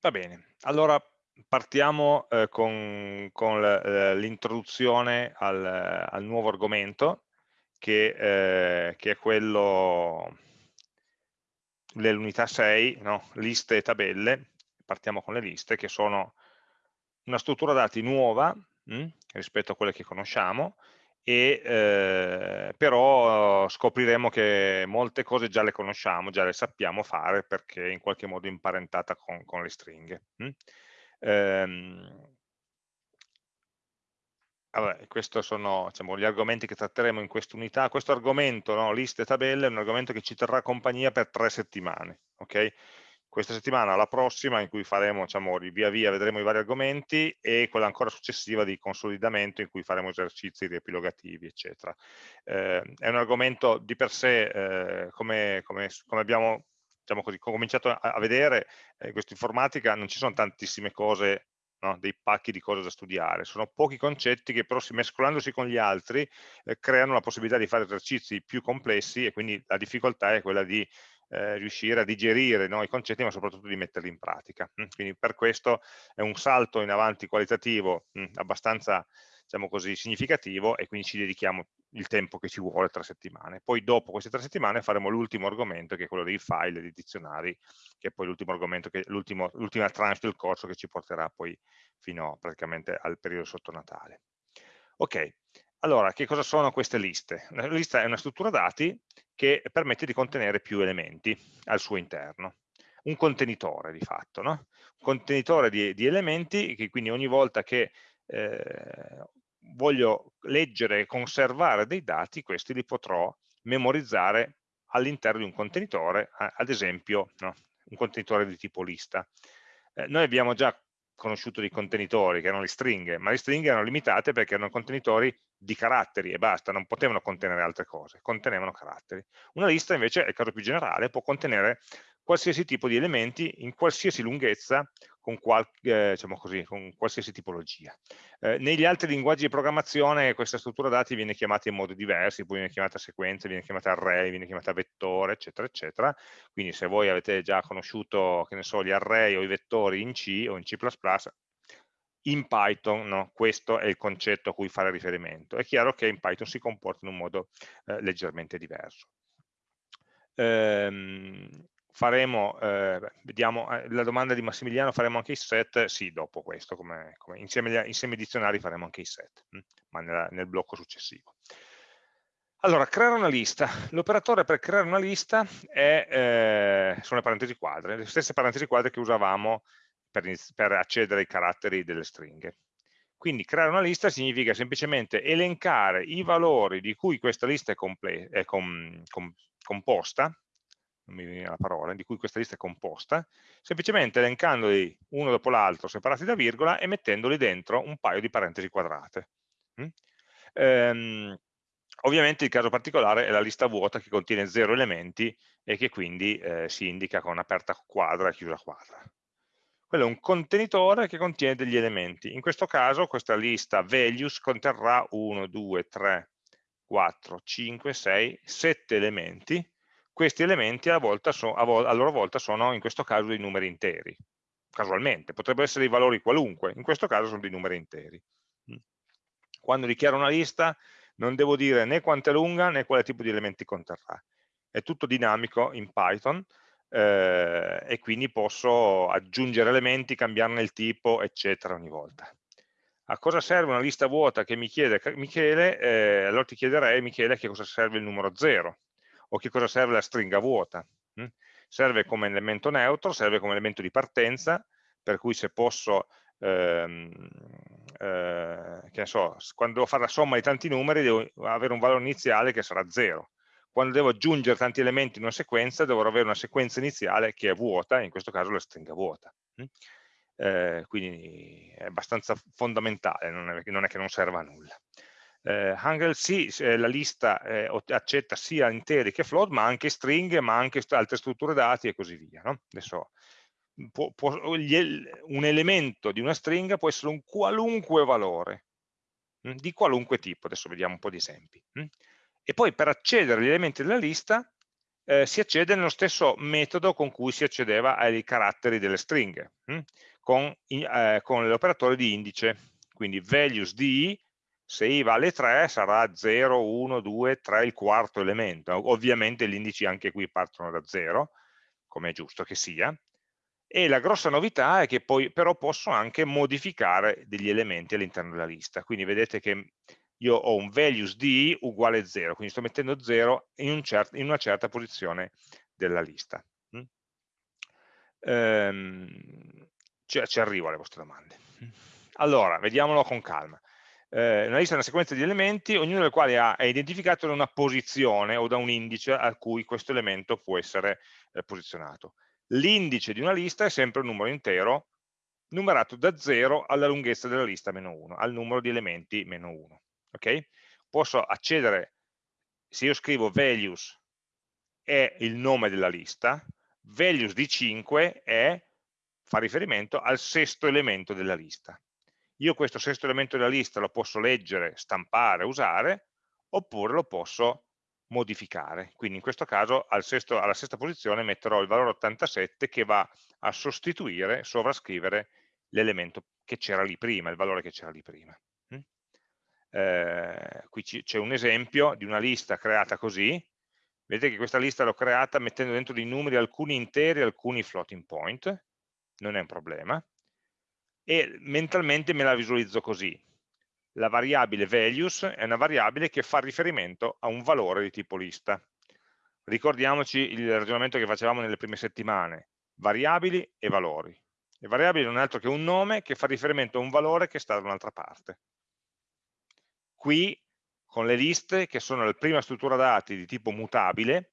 Va bene, allora partiamo eh, con, con l'introduzione al, al, nuovo argomento che, eh, che è quello dell'unità 6, no? liste e tabelle, partiamo con le liste che sono una struttura dati nuova mh, rispetto a quelle che conosciamo e eh, però scopriremo che molte cose già le conosciamo, già le sappiamo fare perché in qualche modo imparentata con, con le stringhe. Hm? Ehm, questi sono diciamo, gli argomenti che tratteremo in quest'unità. Questo argomento, no, liste e tabelle, è un argomento che ci terrà compagnia per tre settimane. Okay? Questa settimana, la prossima in cui faremo, diciamo, via via vedremo i vari argomenti e quella ancora successiva di consolidamento in cui faremo esercizi riepilogativi, eccetera. Eh, è un argomento di per sé, eh, come, come, come, abbiamo diciamo così, cominciato a, a vedere, eh, in questa informatica non ci sono tantissime cose No, dei pacchi di cose da studiare, sono pochi concetti che però mescolandosi con gli altri eh, creano la possibilità di fare esercizi più complessi e quindi la difficoltà è quella di eh, riuscire a digerire no, i concetti ma soprattutto di metterli in pratica. Mm, quindi per questo è un salto in avanti qualitativo mh, mm, abbastanza diciamo così, significativo e quindi ci dedichiamo il tempo che ci vuole, tre settimane. Poi dopo queste tre settimane faremo l'ultimo argomento che è quello dei file, dei dizionari, che è poi l'ultimo argomento, l'ultima tranche del corso che ci porterà poi fino praticamente al periodo sotto Natale. Ok, allora, che cosa sono queste liste? La lista è una struttura dati che permette di contenere più elementi al suo interno. Un contenitore di fatto, no? un contenitore di, di, elementi che quindi ogni volta che eh, voglio leggere e conservare dei dati, questi li potrò memorizzare all'interno di un contenitore, ad esempio no? un contenitore di tipo lista. Eh, noi abbiamo già conosciuto dei contenitori, che erano le stringhe, ma le stringhe erano limitate perché erano contenitori di caratteri e basta, non potevano contenere altre cose, contenevano caratteri. Una lista invece, è il caso più generale, può contenere qualsiasi tipo di elementi in qualsiasi lunghezza con, qual, eh, diciamo così, con qualsiasi tipologia. Eh, negli altri linguaggi di programmazione questa struttura dati viene chiamata in modi diversi, poi viene chiamata sequenza, viene chiamata array, viene chiamata vettore, eccetera, eccetera. Quindi se voi avete già conosciuto, che ne so, gli array o i vettori in C o in C++, in Python no? questo è il concetto a cui fare riferimento. È chiaro che in Python si comporta in un modo eh, leggermente diverso. Ehm, faremo, eh, vediamo, eh, la domanda di Massimiliano, faremo anche i set? Sì, dopo questo, come, come insieme, insieme ai dizionari faremo anche i set, hm? ma nella, nel blocco successivo. Allora, creare una lista. L'operatore per creare una lista è, eh, sono le parentesi quadre, le stesse parentesi quadre che usavamo per, per accedere ai caratteri delle stringhe. Quindi creare una lista significa semplicemente elencare i valori di cui questa lista è, è com composta, non mi viene la parola, di cui questa lista è composta, semplicemente elencandoli uno dopo l'altro separati da virgola e mettendoli dentro un paio di parentesi quadrate. Mm? Ehm, ovviamente il caso particolare è la lista vuota che contiene zero elementi e che quindi eh, si indica con aperta quadra e chiusa quadra. Quello è un contenitore che contiene degli elementi. In questo caso questa lista values conterrà 1, 2, 3, 4, 5, 6, 7 elementi questi elementi a, so, a, a, loro volta sono in questo caso dei numeri interi, casualmente, potrebbero essere dei valori qualunque, in questo caso sono dei numeri interi. Mm. Quando dichiaro una lista non devo dire né quanto è lunga né quale tipo di elementi conterrà. È tutto dinamico in Python eh, e quindi posso aggiungere elementi, cambiarne il tipo, eccetera ogni volta. A cosa serve una lista vuota che mi chiede Michele? Eh, allora ti chiederei, Michele, a che cosa serve il numero 0 o che cosa serve la stringa vuota. Hm? Serve come elemento neutro, serve come elemento di partenza, per cui se posso, ehm, eh, che so, quando devo fare la somma di tanti numeri devo avere un valore iniziale che sarà 0. Quando devo aggiungere tanti elementi in una sequenza dovrò avere una sequenza iniziale che è vuota, in questo caso la stringa vuota. Hm? Eh, quindi è abbastanza fondamentale, non è, non è che non serva a nulla eh, Hangel sì, eh, la lista eh, accetta sia interi che float, ma anche stringhe, ma anche altre strutture dati e così via. No? Adesso, può, può, un elemento di una stringa può essere un qualunque valore, mh, hm, di qualunque tipo, adesso vediamo un po' di esempi. Mh? Hm. E poi per accedere agli elementi della lista eh, si accede nello stesso metodo con cui si accedeva ai caratteri delle stringhe, hm? con, eh, con l'operatore di indice, quindi values di se i vale 3 sarà 0, 1, 2, 3 il quarto elemento, ovviamente gli indici anche qui partono da 0, come è giusto che sia, e la grossa novità è che poi però posso anche modificare degli elementi all'interno della lista, quindi vedete che io ho un values di uguale 0, quindi sto mettendo 0 in, un cert in una certa posizione della lista. Mm? Ehm, ci, ci, arrivo alle vostre domande. Allora, vediamolo con calma. Eh, una lista è una sequenza di elementi, ognuno dei quali ha, è identificato da una posizione o da un indice a cui questo elemento può essere eh, posizionato. L'indice di una lista è sempre un numero intero numerato da 0 alla lunghezza della lista meno 1, al numero di elementi meno 1 ok? Posso accedere, se io scrivo values è il nome della lista, values di 5 è, fa riferimento al sesto elemento della lista. Io questo sesto elemento della lista lo posso leggere, stampare, usare, oppure lo posso modificare. Quindi in questo caso al sesto, alla sesta posizione metterò il valore 87 che va a sostituire, sovrascrivere l'elemento che c'era lì prima, il valore che c'era lì prima. Eh, qui c'è un esempio di una lista creata così, vedete che questa lista l'ho creata mettendo dentro dei numeri alcuni interi e alcuni floating point, non è un problema, e mentalmente me la visualizzo così. La variabile values è una variabile che fa riferimento a un valore di tipo lista. Ricordiamoci il ragionamento che facevamo nelle prime settimane, variabili e valori. Le variabili non è altro che un nome che fa riferimento a un valore che sta da un'altra parte qui con le liste che sono la prima struttura dati di tipo mutabile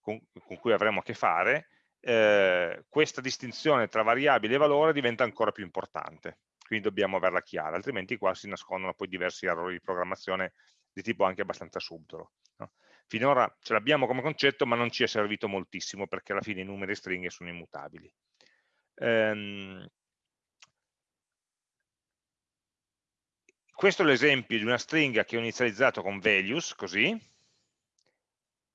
con, con cui avremo a che fare eh, questa distinzione tra variabile e valore diventa ancora più importante quindi dobbiamo averla chiara altrimenti qua si nascondono poi diversi errori di programmazione di tipo anche abbastanza subdolo no? finora ce l'abbiamo come concetto ma non ci è servito moltissimo perché alla fine i numeri e stringhe sono immutabili ehm, questo è l'esempio di una stringa che ho inizializzato con values, così,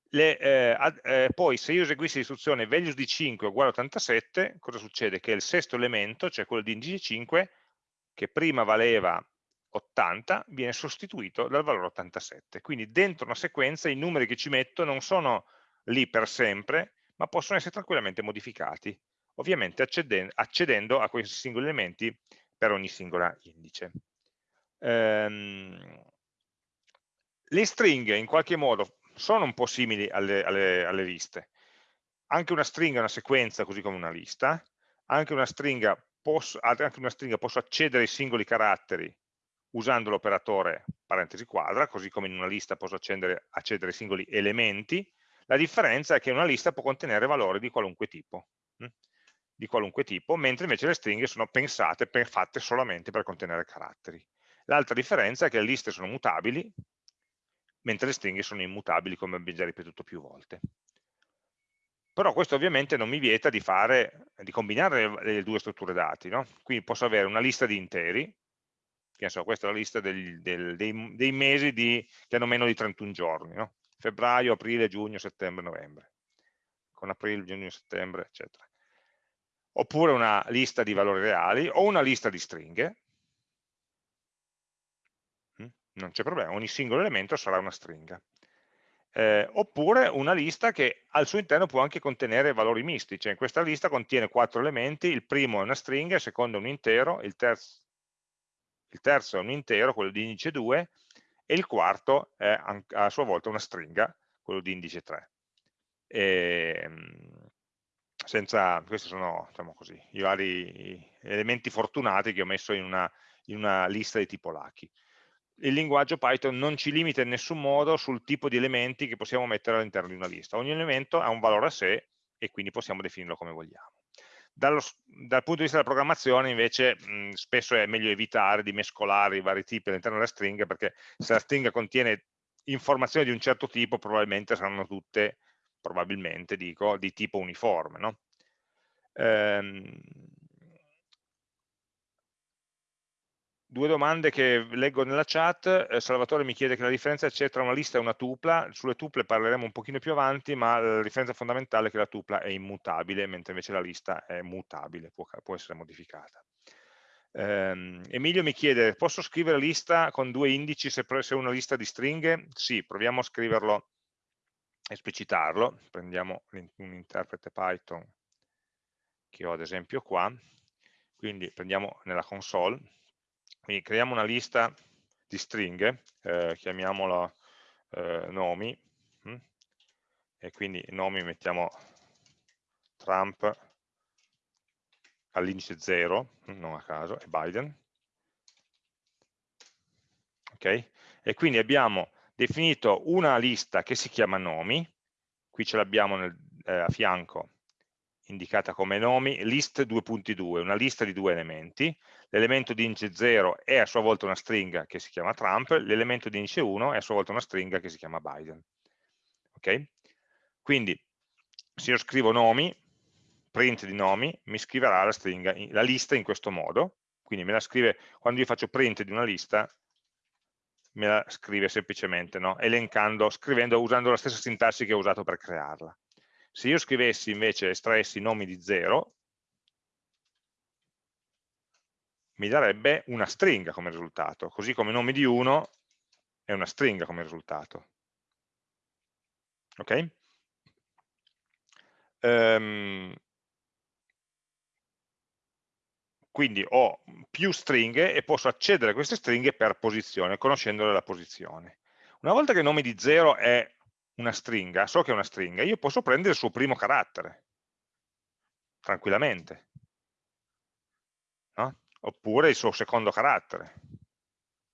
le, eh, eh, poi se io eseguissi l'istruzione values di 5 uguale a 87, cosa succede? Che il sesto elemento, cioè quello di indice 5, che prima valeva 80, viene sostituito dal valore 87. Quindi dentro una sequenza i numeri che ci metto non sono lì per sempre, ma possono essere tranquillamente modificati, ovviamente accedendo, accedendo a questi singoli elementi per ogni singola indice ehm, le stringhe in qualche modo sono un po' simili alle, alle, alle liste. Anche una stringa è una sequenza, così come una lista. Anche una stringa posso, anche una stringa posso accedere ai singoli caratteri usando l'operatore parentesi quadra, così come in una lista posso accedere, accedere ai singoli elementi. La differenza è che una lista può contenere valori di qualunque tipo, hm? di qualunque tipo mentre invece le stringhe sono pensate, fatte solamente per contenere caratteri. L'altra differenza è che le liste sono mutabili, mentre le stringhe sono immutabili, come abbiamo già ripetuto più volte. Però questo ovviamente non mi vieta di, fare, di combinare le, le, due strutture dati. No? Quindi posso avere una lista di interi, che questa è la lista del, del, dei, dei, mesi di, che hanno meno di 31 giorni, no? febbraio, aprile, giugno, settembre, novembre, con aprile, giugno, settembre, eccetera. Oppure una lista di valori reali o una lista di stringhe, non c'è problema, ogni singolo elemento sarà una stringa. Eh, oppure una lista che al suo interno può anche contenere valori misti, cioè in questa lista contiene quattro elementi, il primo è una stringa, il secondo è un intero, il terzo, il terzo è un intero, quello di indice 2, e il quarto è a sua volta una stringa, quello di indice 3. E, ehm, senza, questi sono diciamo così, i vari elementi fortunati che ho messo in una, in una lista di tipo Lucky il linguaggio Python non ci limita in nessun modo sul tipo di elementi che possiamo mettere all'interno di una lista. Ogni elemento ha un valore a sé e quindi possiamo definirlo come vogliamo. Dallo, dal punto di vista della programmazione invece mh, spesso è meglio evitare di mescolare i vari tipi all'interno della stringa perché se la stringa contiene informazioni di un certo tipo probabilmente saranno tutte, probabilmente dico, di tipo uniforme. No? Ehm, due domande che leggo nella chat, eh, Salvatore mi chiede che la differenza c'è tra una lista e una tupla, sulle tuple parleremo un pochino più avanti, ma la differenza fondamentale è che la tupla è immutabile, mentre invece la lista è mutabile, può, può essere modificata. Um, Emilio mi chiede, posso scrivere lista con due indici se è una lista di stringhe? Sì, proviamo a scriverlo, esplicitarlo, prendiamo un interprete Python che ho ad esempio qua, quindi prendiamo nella console, quindi creiamo una lista di stringhe, eh, chiamiamola eh, nomi, hm? e quindi nomi mettiamo Trump all'indice 0, non a caso, e Biden. Ok? E quindi abbiamo definito una lista che si chiama nomi, qui ce l'abbiamo eh, a fianco indicata come nomi, list 2.2, una lista di due elementi, l'elemento di indice 0 è a sua volta una stringa che si chiama Trump, l'elemento di indice 1 è a sua volta una stringa che si chiama Biden. Ok? Quindi se io scrivo nomi, print di nomi, mi scriverà la, stringa, la lista in questo modo, quindi me la scrive, quando io faccio print di una lista, me la scrive semplicemente, no? elencando, scrivendo, usando la stessa sintassi che ho usato per crearla. Se io scrivessi invece, estraessi nomi di 0, mi darebbe una stringa come risultato, così come nomi di 1 è una stringa come risultato. Ok? Um, quindi ho più stringhe e posso accedere a queste stringhe per posizione, conoscendole la posizione. Una volta che il nome di 0 è una stringa, so che è una stringa, io posso prendere il suo primo carattere, tranquillamente, no? oppure il suo secondo carattere,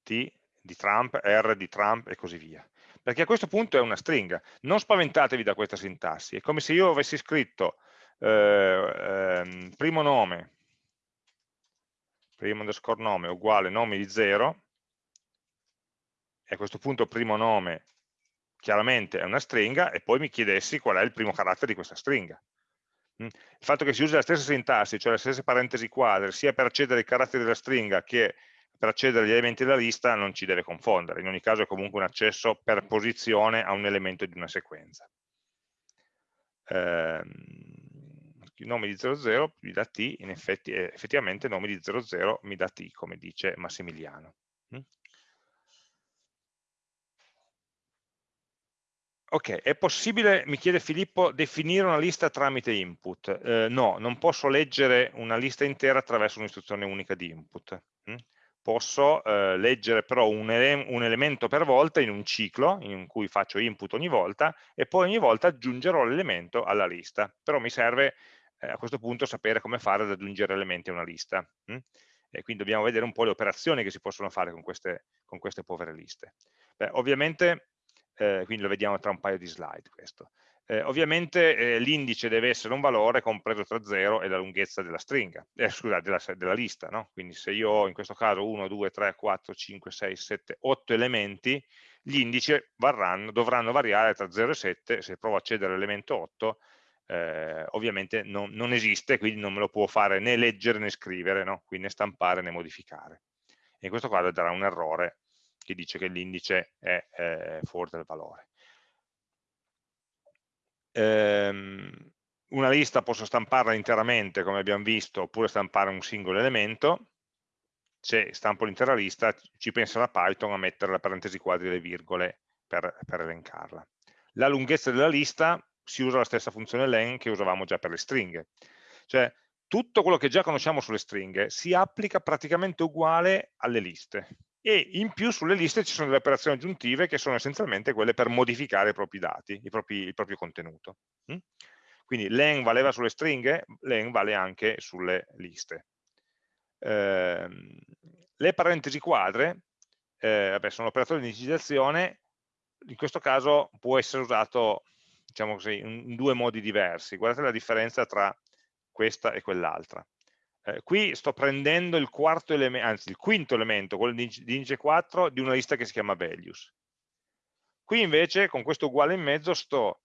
T di Trump, R di Trump e così via. Perché a questo punto è una stringa. Non spaventatevi da questa sintassi, è come se io avessi scritto eh, eh, primo nome, primo underscore nome uguale nome di 0, e a questo punto primo nome chiaramente è una stringa, e poi mi chiedessi qual è il primo carattere di questa stringa. Mm? Il fatto che si usi la stessa sintassi, cioè le stesse parentesi quadre, sia per accedere ai caratteri della stringa che per accedere agli elementi della lista, non ci deve confondere. In ogni caso è comunque un accesso per posizione a un elemento di una sequenza. Eh, nome di 00 mi dà t, in effetti, effettivamente il nome di 00 mi dà t, come dice Massimiliano. Ok, è possibile, mi chiede Filippo, definire una lista tramite input? Eh, no, non posso leggere una lista intera attraverso un'istruzione unica di input. Hm? Posso eh, leggere però un, ele un, elemento per volta in un ciclo in cui faccio input ogni volta e poi ogni volta aggiungerò l'elemento alla lista. Però mi serve eh, a questo punto sapere come fare ad aggiungere elementi a una lista. Hm? E quindi dobbiamo vedere un po' le operazioni che si possono fare con queste, con queste povere liste. Beh, ovviamente eh, quindi lo vediamo tra un paio di slide questo. Eh, ovviamente eh, l'indice deve essere un valore compreso tra 0 e la lunghezza della stringa, eh, scusa, della, della lista, no? quindi se io ho in questo caso 1, 2, 3, 4, 5, 6, 7, 8 elementi, gli indici varranno, dovranno variare tra 0 e 7, se provo a accedere all'elemento 8, eh, ovviamente non, non, esiste, quindi non me lo può fare né leggere né scrivere, no? quindi né stampare né modificare. In questo caso darà un errore che dice che l'indice è eh, fuori dal valore. Ehm, una lista posso stamparla interamente, come abbiamo visto, oppure stampare un singolo elemento. Se stampo l'intera lista, ci pensa la Python a mettere la parentesi quadri e le virgole per, per elencarla. La lunghezza della lista si usa la stessa funzione len che usavamo già per le stringhe. Cioè, tutto quello che già conosciamo sulle stringhe si applica praticamente uguale alle liste e in più sulle liste ci sono delle operazioni aggiuntive che sono essenzialmente quelle per modificare i propri dati, i propri, il proprio contenuto. Mm? Quindi len valeva sulle stringhe, len vale anche sulle liste. Eh, le parentesi quadre eh, vabbè, sono operatori di digitazione, in questo caso può essere usato diciamo così, in due modi diversi. Guardate la differenza tra questa e quell'altra. Eh, qui sto prendendo il quarto elemento, anzi il quinto elemento, quello di, di indice 4, di una lista che si chiama values. Qui invece, con questo uguale in mezzo, sto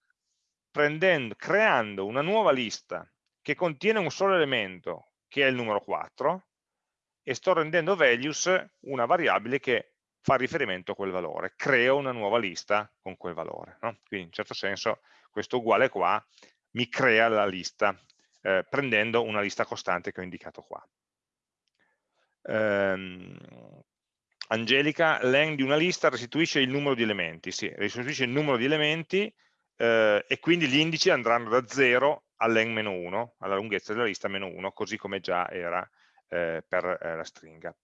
creando una nuova lista che contiene un solo elemento, che è il numero 4, e sto rendendo values una variabile che fa riferimento a quel valore, creo una nuova lista con quel valore. No? Quindi in certo senso questo uguale qua mi crea la lista eh, prendendo una lista costante che ho indicato qua. Ehm, Angelica, len di una lista restituisce il numero di elementi, sì, restituisce il numero di elementi eh, e quindi gli indici andranno da 0 all'en-1, alla lunghezza della lista meno 1, così come già era eh, per eh, la stringa.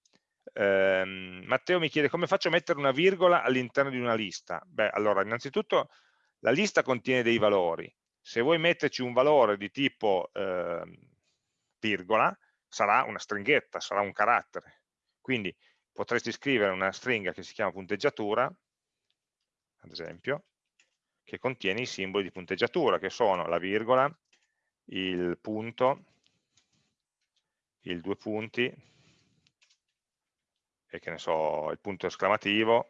Eh, Matteo mi chiede come faccio a mettere una virgola all'interno di una lista? Beh, allora, innanzitutto la lista contiene dei valori. Se vuoi metterci un valore di tipo ehm, virgola, sarà una stringhetta, sarà un carattere. Quindi potresti scrivere una stringa che si chiama punteggiatura, ad esempio, che contiene i simboli di punteggiatura, che sono la virgola, il punto, il due punti, e che ne so, il punto esclamativo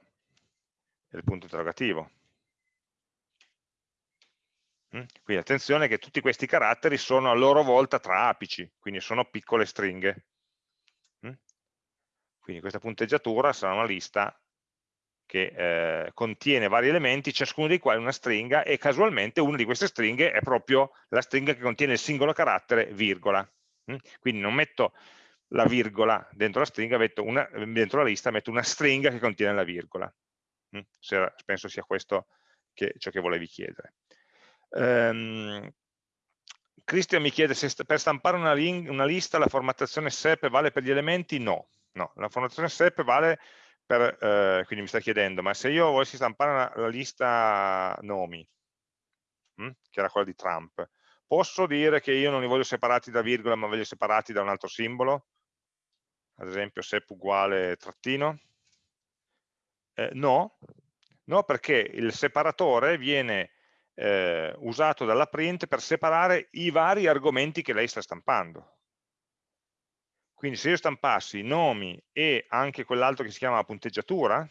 e il punto interrogativo. Quindi attenzione che tutti questi caratteri sono a loro volta tra apici, quindi sono piccole stringhe. Quindi questa punteggiatura sarà una lista che eh, contiene vari elementi, ciascuno dei quali una stringa, e casualmente una di queste stringhe è proprio la stringa che contiene il singolo carattere virgola. Quindi non metto la virgola dentro la stringa, una, dentro la lista metto una stringa che contiene la virgola. Se, penso sia questo che, ciò che volevi chiedere. Um, Cristian mi chiede se per stampare una, una, lista la formattazione SEP vale per gli elementi? No, no. la formattazione SEP vale per, eh, quindi mi sta chiedendo, ma se io volessi stampare una, la lista nomi, hm, che era quella di Trump, posso dire che io non li voglio separati da virgola ma voglio separati da un altro simbolo? Ad esempio SEP uguale trattino? Eh, no, no perché il separatore viene eh, usato dalla print per separare i vari argomenti che lei sta stampando. Quindi se io stampassi nomi e anche quell'altro che si chiama punteggiatura,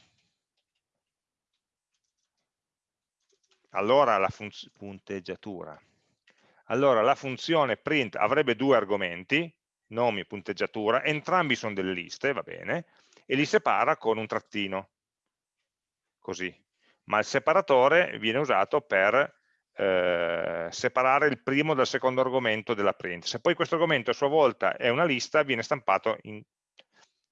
allora la punteggiatura, allora la funzione print avrebbe due argomenti, nomi e punteggiatura, entrambi sono delle liste, va bene, e li separa con un trattino, così. Ma il separatore viene usato per eh, separare il primo dal secondo argomento della print. Se poi questo argomento a sua volta è una lista, viene stampato in,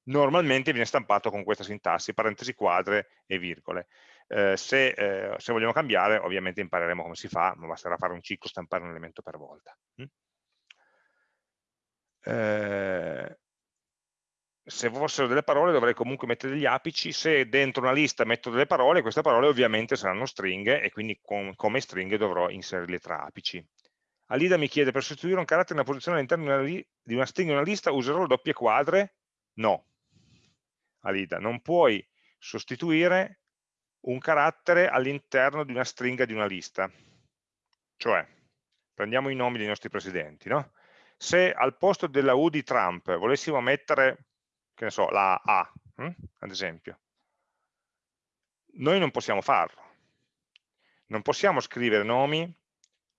normalmente viene stampato con questa sintassi, parentesi quadre e virgole. Eh, se, eh, se, vogliamo cambiare, ovviamente impareremo come si fa, ma basterà fare un ciclo, stampare un elemento per volta. Mm? Eh, se fossero delle parole dovrei comunque mettere degli apici, se dentro una lista metto delle parole, queste parole ovviamente saranno stringhe e quindi com come stringhe dovrò inserirle tra apici. Alida mi chiede, per sostituire un carattere in una posizione all'interno di una stringa in una lista userò le doppie quadre? No. Alida, non puoi sostituire un carattere all'interno di una stringa di una lista. Cioè, prendiamo i nomi dei nostri presidenti, no? Se al posto della U di Trump volessimo mettere che ne so, la A, hm? ad esempio. Noi non possiamo farlo. Non possiamo scrivere nomi,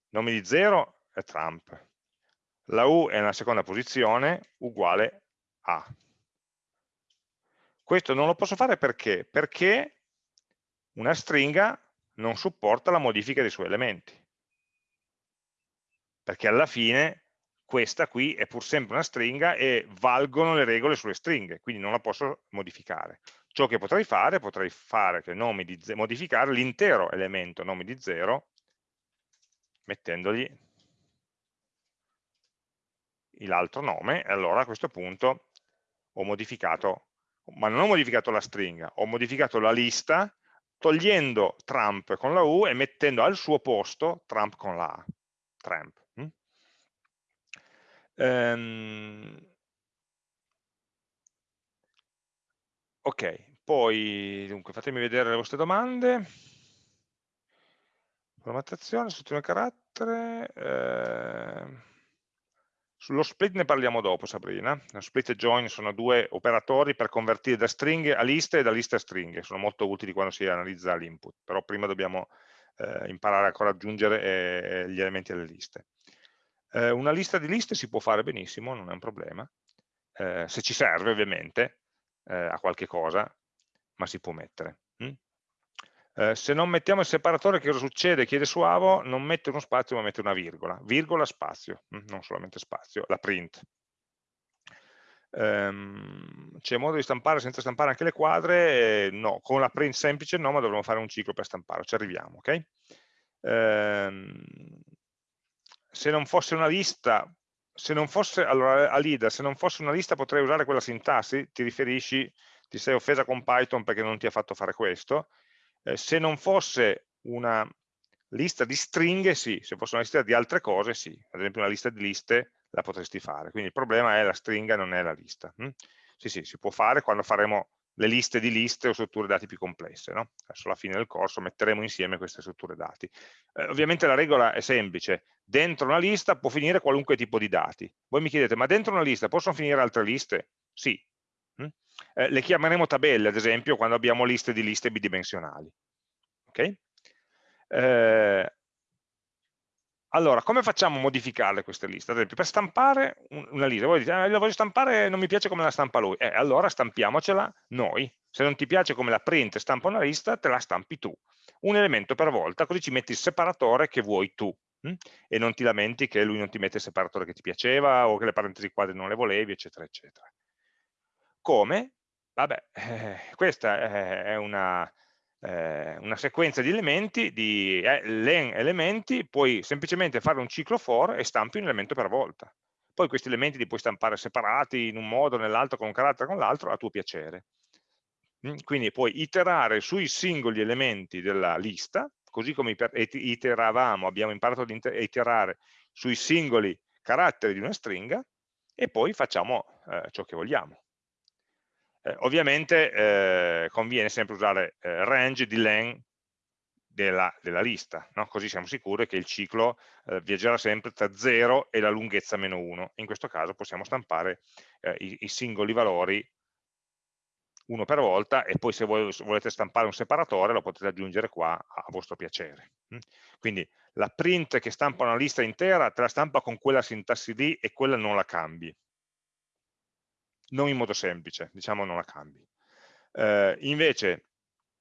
nomi di 0 è Trump. La U è nella seconda posizione, uguale A. Questo non lo posso fare perché? Perché una stringa non supporta la modifica dei suoi elementi. Perché alla fine questa qui è pur sempre una stringa e valgono le regole sulle stringhe, quindi non la posso modificare. Ciò che potrei fare, potrei fare che nomi di modificare l'intero elemento nomi di 0 mettendogli l'altro nome e allora a questo punto ho modificato, ma non ho modificato la stringa, ho modificato la lista togliendo Trump con la U e mettendo al suo posto Trump con la A. Trump. Ehm, ok, poi dunque fatemi vedere le vostre domande. Formattazione, struttura carattere. Eh, sullo split ne parliamo dopo, Sabrina. Lo split e join sono due operatori per convertire da stringhe a liste e da liste a stringhe. Sono molto utili quando si analizza l'input, però prima dobbiamo eh, imparare ancora ad aggiungere eh, gli elementi alle liste. Eh, una lista di liste si può fare benissimo, non è un problema. eh, se ci serve ovviamente, eh, a qualche cosa, ma si può mettere. Mm? Eh, se non mettiamo il separatore, che cosa succede? Chiede su Avo, non mette uno spazio, ma mette una virgola. Virgola, spazio, mm? non solamente spazio, la print. Um, c'è modo di stampare senza stampare anche le quadre? No, con la print semplice no, ma dovremo fare un ciclo per stampare, ci arriviamo, ok? Um, se non fosse una lista, se non fosse, allora Alida, se non fosse una lista potrei usare quella sintassi, ti riferisci, ti sei offesa con Python perché non ti ha fatto fare questo, eh, se non fosse una lista di stringhe, sì, se fosse una lista di altre cose, sì, ad esempio una lista di liste la potresti fare, quindi il problema è la stringa, non è la lista. Hm? Sì, sì, si può fare quando faremo le liste di liste o strutture dati più complesse. No? Verso la fine del corso metteremo insieme queste strutture dati. Eh, ovviamente la regola è semplice, dentro una lista può finire qualunque tipo di dati. Voi mi chiedete, ma dentro una lista possono finire altre liste? Sì. Hm? Eh, le chiameremo tabelle, ad esempio, quando abbiamo liste di liste bidimensionali. Okay? Eh, allora, come facciamo a modificare queste liste? Ad esempio, per stampare una lista, voi dite, ah, la voglio stampare, non mi piace come la stampa lui. Eh, allora stampiamocela noi. Se non ti piace come la print stampa una lista, te la stampi tu. Un elemento per volta, così ci metti il separatore che vuoi tu. Hm? E non ti lamenti che lui non ti mette il separatore che ti piaceva o che le parentesi quadre non le volevi, eccetera, eccetera. Come? Vabbè, eh, questa è una eh, una sequenza di elementi, di eh, len elementi, puoi semplicemente fare un ciclo for e stampi un elemento per volta. Poi questi elementi li puoi stampare separati in un modo, nell'altro, con un carattere, con l'altro, a tuo piacere. Mm, quindi puoi iterare sui singoli elementi della lista, così come iteravamo, abbiamo imparato ad iterare sui singoli caratteri di una stringa, e poi facciamo eh, ciò che vogliamo. Eh, ovviamente eh, conviene sempre usare eh, range di len della, della lista, no? così siamo sicuri che il ciclo eh, viaggerà sempre tra 0 e la lunghezza meno 1. In questo caso possiamo stampare eh, i, i, singoli valori uno per volta e poi se voi volete stampare un separatore lo potete aggiungere qua a vostro piacere. Mm? Quindi la print che stampa una lista intera te la stampa con quella sintassi lì e quella non la cambi non in modo semplice, diciamo non la cambi. Eh, invece,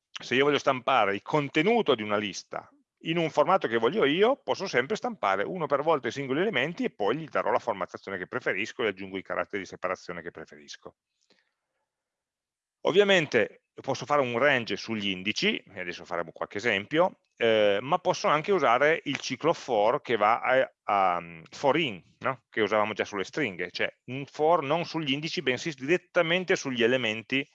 se io voglio stampare il contenuto di una lista in un formato che voglio io, posso sempre stampare uno per volta i singoli elementi e poi gli darò la formattazione che preferisco e aggiungo i caratteri di separazione che preferisco. Ovviamente posso fare un range sugli indici, adesso faremo qualche esempio, eh, ma posso anche usare il ciclo for che va a, a for in, no? che usavamo già sulle stringhe, cioè un for non sugli indici, bensì direttamente sugli elementi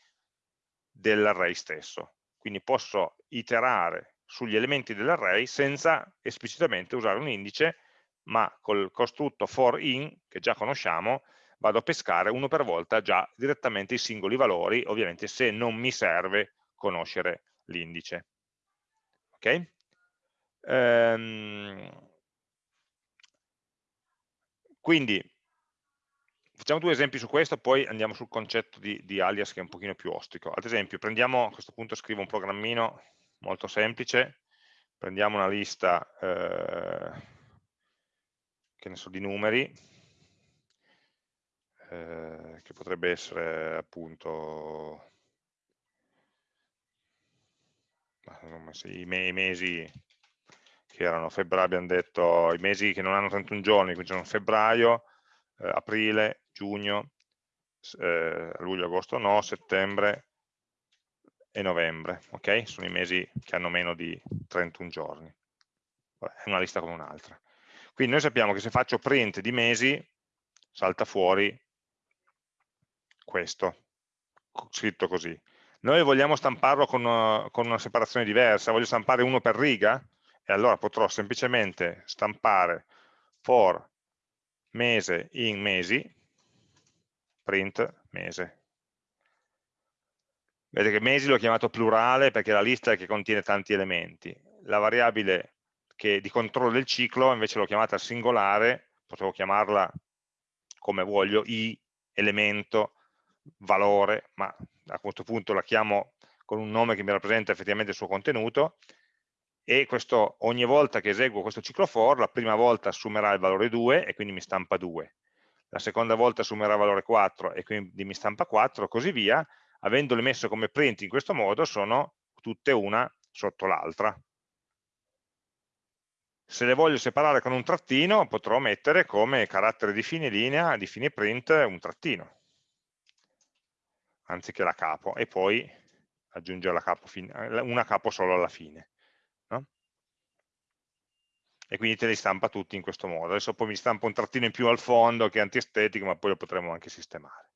dell'array stesso. Quindi posso iterare sugli elementi dell'array senza esplicitamente usare un indice, ma col costrutto for in, che già conosciamo, vado a pescare uno per volta già direttamente i singoli valori, ovviamente se non mi serve conoscere l'indice. Ok? Ehm, quindi facciamo due esempi su questo, poi andiamo sul concetto di, di, alias che è un pochino più ostico. Ad esempio, prendiamo, a questo punto scrivo un programmino molto semplice, prendiamo una lista eh, che ne so, di numeri, eh, che potrebbe essere appunto i, mesi che erano febbraio, abbiamo detto i mesi che non hanno 31 giorni, quindi sono febbraio, eh, aprile, giugno, eh, luglio, agosto no, settembre e novembre, ok? Sono i mesi che hanno meno di 31 giorni. È una lista come un'altra. Quindi noi sappiamo che se faccio print di mesi, salta fuori questo, scritto così. Noi vogliamo stamparlo con una, con una separazione diversa, voglio stampare uno per riga, e allora potrò semplicemente stampare for mese in mesi, print mese. Vedete che mesi l'ho chiamato plurale perché è la lista che contiene tanti elementi. La variabile che di controllo del ciclo invece l'ho chiamata singolare, potevo chiamarla come voglio, i, elemento, valore, ma a questo punto la chiamo con un nome che mi rappresenta effettivamente il suo contenuto, e questo, ogni volta che eseguo questo ciclo for, la prima volta assumerà il valore 2 e quindi mi stampa 2. la seconda volta assumerà valore 4 e quindi mi stampa 4, così via, avendole messo come print in questo modo sono tutte una sotto l'altra. Se le voglio separare con un trattino potrò mettere come carattere di fine linea, di fine print, un trattino, anziché la capo, e poi aggiungere capo una capo solo alla fine. No? E quindi te li stampa tutti in questo modo. Adesso poi mi stampa un trattino in più al fondo che è antiestetico, ma poi lo potremo anche sistemare.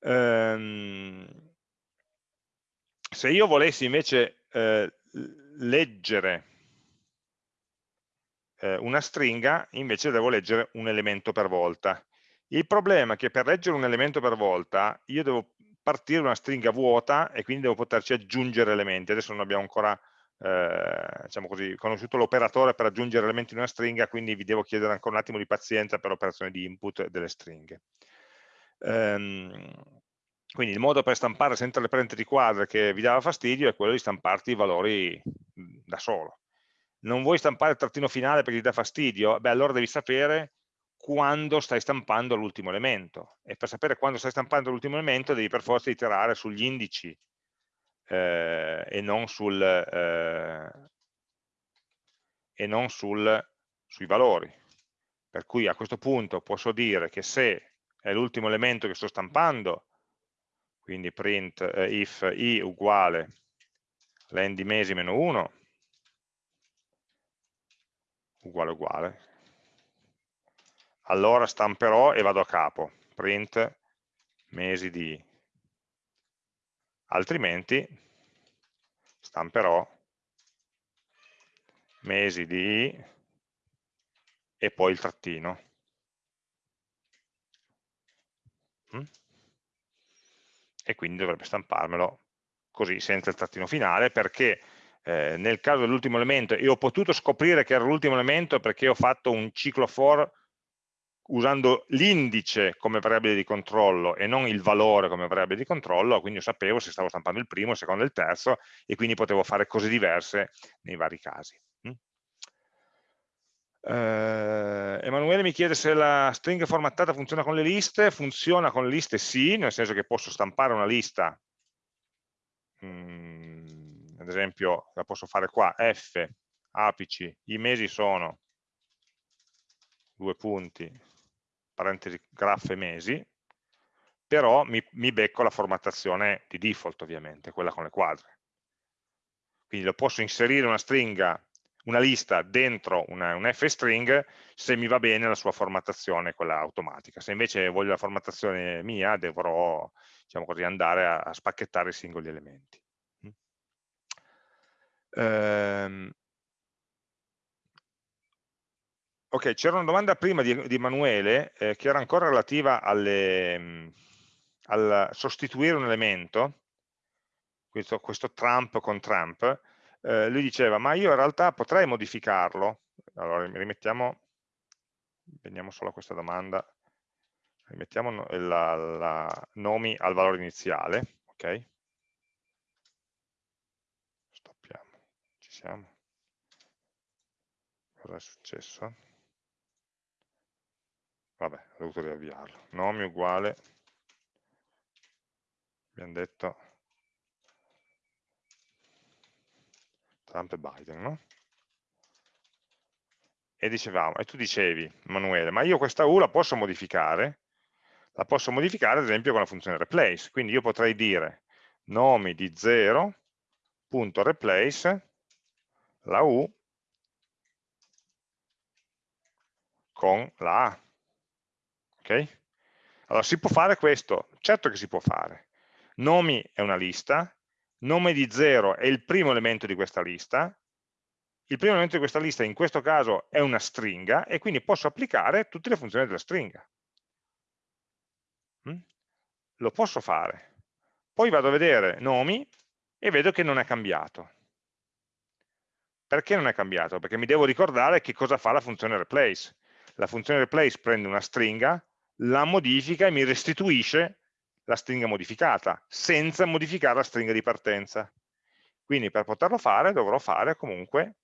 Ehm, se io volessi invece eh, leggere eh, una stringa, invece devo leggere un elemento per volta. Il problema è che per leggere un elemento per volta io devo partire da una stringa vuota e quindi devo poterci aggiungere elementi. Adesso non abbiamo ancora eh, diciamo così, conosciuto l'operatore per aggiungere elementi in una stringa, quindi vi devo chiedere ancora un attimo di pazienza per l'operazione di input delle stringhe. Ehm, quindi il modo per stampare senza le parentesi quadre che vi dava fastidio è quello di stamparti i valori da solo. Non vuoi stampare il trattino finale perché ti dà fastidio? Beh, allora devi sapere quando stai stampando l'ultimo elemento e per sapere quando stai stampando l'ultimo elemento devi per forza iterare sugli indici eh, e non, sul, eh, e non sul, sui valori. Per cui a questo punto posso dire che se è l'ultimo elemento che sto stampando, quindi print eh, if i uguale len di mesi meno 1, uguale uguale, allora stamperò e vado a capo, print mesi di altrimenti stamperò mesi di e poi il trattino. Mm? E quindi dovrebbe stamparmelo così, senza il trattino finale, perché eh, nel caso dell'ultimo elemento, e ho potuto scoprire che era l'ultimo elemento perché ho fatto un ciclo for usando l'indice come variabile di controllo e non il valore come variabile di controllo, quindi io sapevo se stavo stampando il primo, il secondo e il terzo e quindi potevo fare cose diverse nei vari casi. Mm? Eh, Emanuele mi chiede se la stringa formattata funziona con le liste, funziona con le liste sì, nel senso che posso stampare una lista, mm, ad esempio la posso fare qua, f, apici, i mesi sono due punti, parentesi graph e mesi, però mi, mi becco la formattazione di default ovviamente, quella con le quadre. Quindi lo posso inserire una stringa, una lista dentro una, un f-string se mi va bene la sua formattazione, quella automatica. Se invece voglio la formattazione mia, dovrò diciamo così, andare a, a spacchettare i singoli elementi. Ehm, Ok, c'era una domanda prima di, di Emanuele eh, che era ancora relativa alle, mh, al sostituire un elemento, questo, questo Trump con Trump, eh, lui diceva ma io in realtà potrei modificarlo, allora rimettiamo, veniamo solo a questa domanda, rimettiamo la, la nomi al valore iniziale, ok? Stoppiamo, ci siamo. Cosa è successo? Vabbè, ho dovuto riavviarlo, nome uguale, abbiamo detto Trump e Biden, no? E dicevamo, e tu dicevi, Emanuele, ma io questa U la posso modificare? La posso modificare ad esempio con la funzione replace, quindi io potrei dire nomi di 0.replace la U con la A. Ok? Allora, si può fare questo? Certo che si può fare. Nomi è una lista, nome di 0 è il primo elemento di questa lista, il primo elemento di questa lista in questo caso è una stringa e quindi posso applicare tutte le funzioni della stringa. Mm? Lo posso fare. Poi vado a vedere nomi e vedo che non è cambiato. Perché non è cambiato? Perché mi devo ricordare che cosa fa la funzione replace. La funzione replace prende una stringa, la modifica e mi restituisce la stringa modificata, senza modificare la stringa di partenza. Quindi per poterlo fare dovrò fare comunque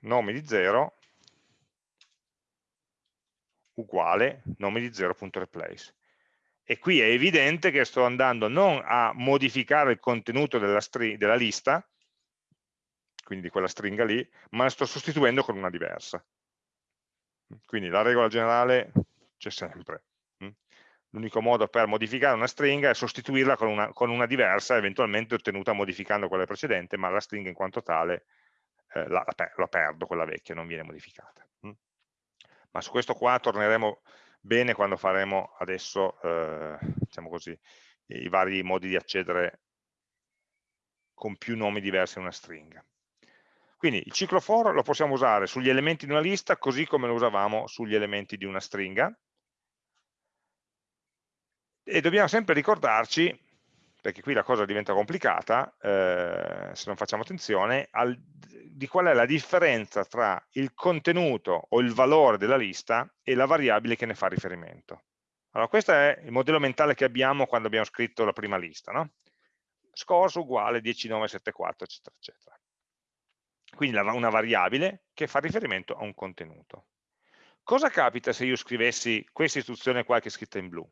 nome di 0 uguale nome di 0.replace. E qui è evidente che sto andando non a modificare il contenuto della, della lista, quindi di quella stringa lì, ma la sto sostituendo con una diversa. Quindi la regola generale c'è sempre. L'unico modo per modificare una stringa è sostituirla con una, con una, diversa, eventualmente ottenuta modificando quella precedente, ma la stringa in quanto tale eh, la, la, perdo, quella vecchia, non viene modificata. Ma su questo qua torneremo bene quando faremo adesso, eh, diciamo così, i vari modi di accedere con più nomi diversi a una stringa. Quindi il ciclo for lo possiamo usare sugli elementi di una lista così come lo usavamo sugli elementi di una stringa e dobbiamo sempre ricordarci, perché qui la cosa diventa complicata, eh, se non facciamo attenzione, al, di qual è la differenza tra il contenuto o il valore della lista e la variabile che ne fa riferimento. Allora, questo è il modello mentale che abbiamo quando abbiamo scritto la prima lista, no? Scores uguale 10974, eccetera, eccetera. Quindi una variabile che fa riferimento a un contenuto. Cosa capita se io scrivessi questa istruzione qua che è scritta in blu?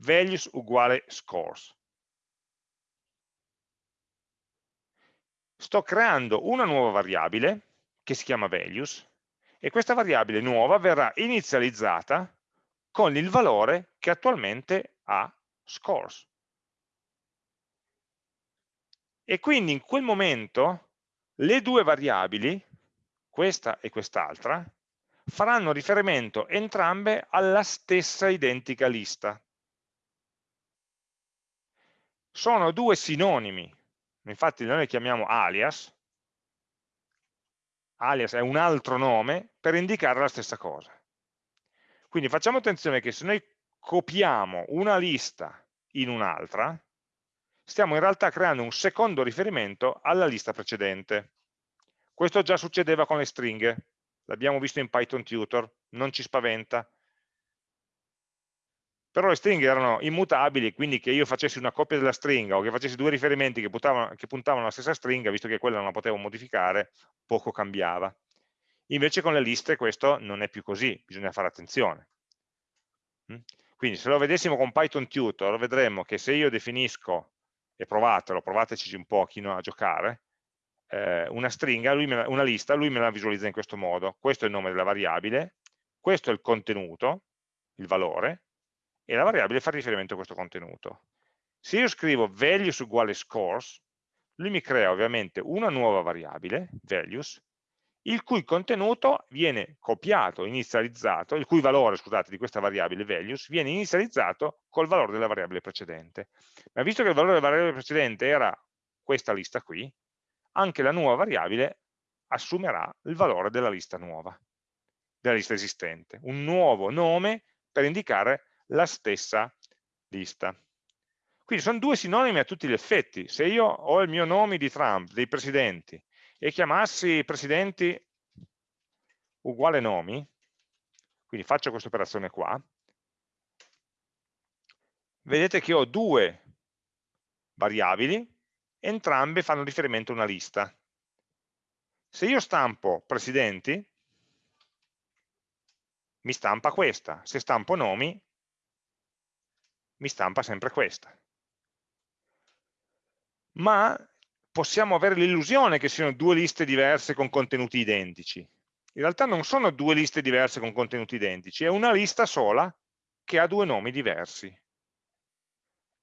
Values uguale scores. Sto creando una nuova variabile che si chiama values e questa variabile nuova verrà inizializzata con il valore che attualmente ha scores. E quindi in quel momento le due variabili, questa e quest'altra, faranno riferimento entrambe alla stessa identica lista. Sono due sinonimi, infatti noi le chiamiamo alias, alias è un altro nome per indicare la stessa cosa. Quindi facciamo attenzione che se noi copiamo una lista in un'altra, stiamo in realtà creando un secondo riferimento alla lista precedente. Questo già succedeva con le stringhe, l'abbiamo visto in Python Tutor, non ci spaventa. Però le stringhe erano immutabili, quindi che io facessi una copia della stringa o che facessi due riferimenti che puntavano, che puntavano alla stessa stringa, visto che quella non la potevo modificare, poco cambiava. Invece con le liste questo non è più così, bisogna fare attenzione. Mm? Quindi se lo vedessimo con Python Tutor, vedremmo che se io definisco e provatelo, provateci un pochino a giocare, eh, una stringa, la, una lista, lui me la visualizza in questo modo. Questo è il nome della variabile, questo è il contenuto, il valore, e la variabile fa riferimento a questo contenuto. Se io scrivo values uguale scores, lui mi crea ovviamente una nuova variabile, values, il cui contenuto viene copiato, inizializzato, il cui valore, scusate, di questa variabile values viene inizializzato col valore della variabile precedente. Ma visto che il valore della variabile precedente era questa lista qui, anche la nuova variabile assumerà il valore della lista nuova, della lista esistente, un nuovo nome per indicare la stessa lista. Quindi sono due sinonimi a tutti gli effetti. Se io ho il mio nome di Trump, dei presidenti, e chiamassi presidenti uguale nomi, quindi faccio questa operazione qua, vedete che ho due variabili, entrambe fanno riferimento a una lista. Se io stampo presidenti, mi stampa questa, se stampo nomi, mi stampa sempre questa. Ma possiamo avere l'illusione che siano due liste diverse con contenuti identici. In realtà non sono due liste diverse con contenuti identici, è una lista sola che ha due nomi diversi.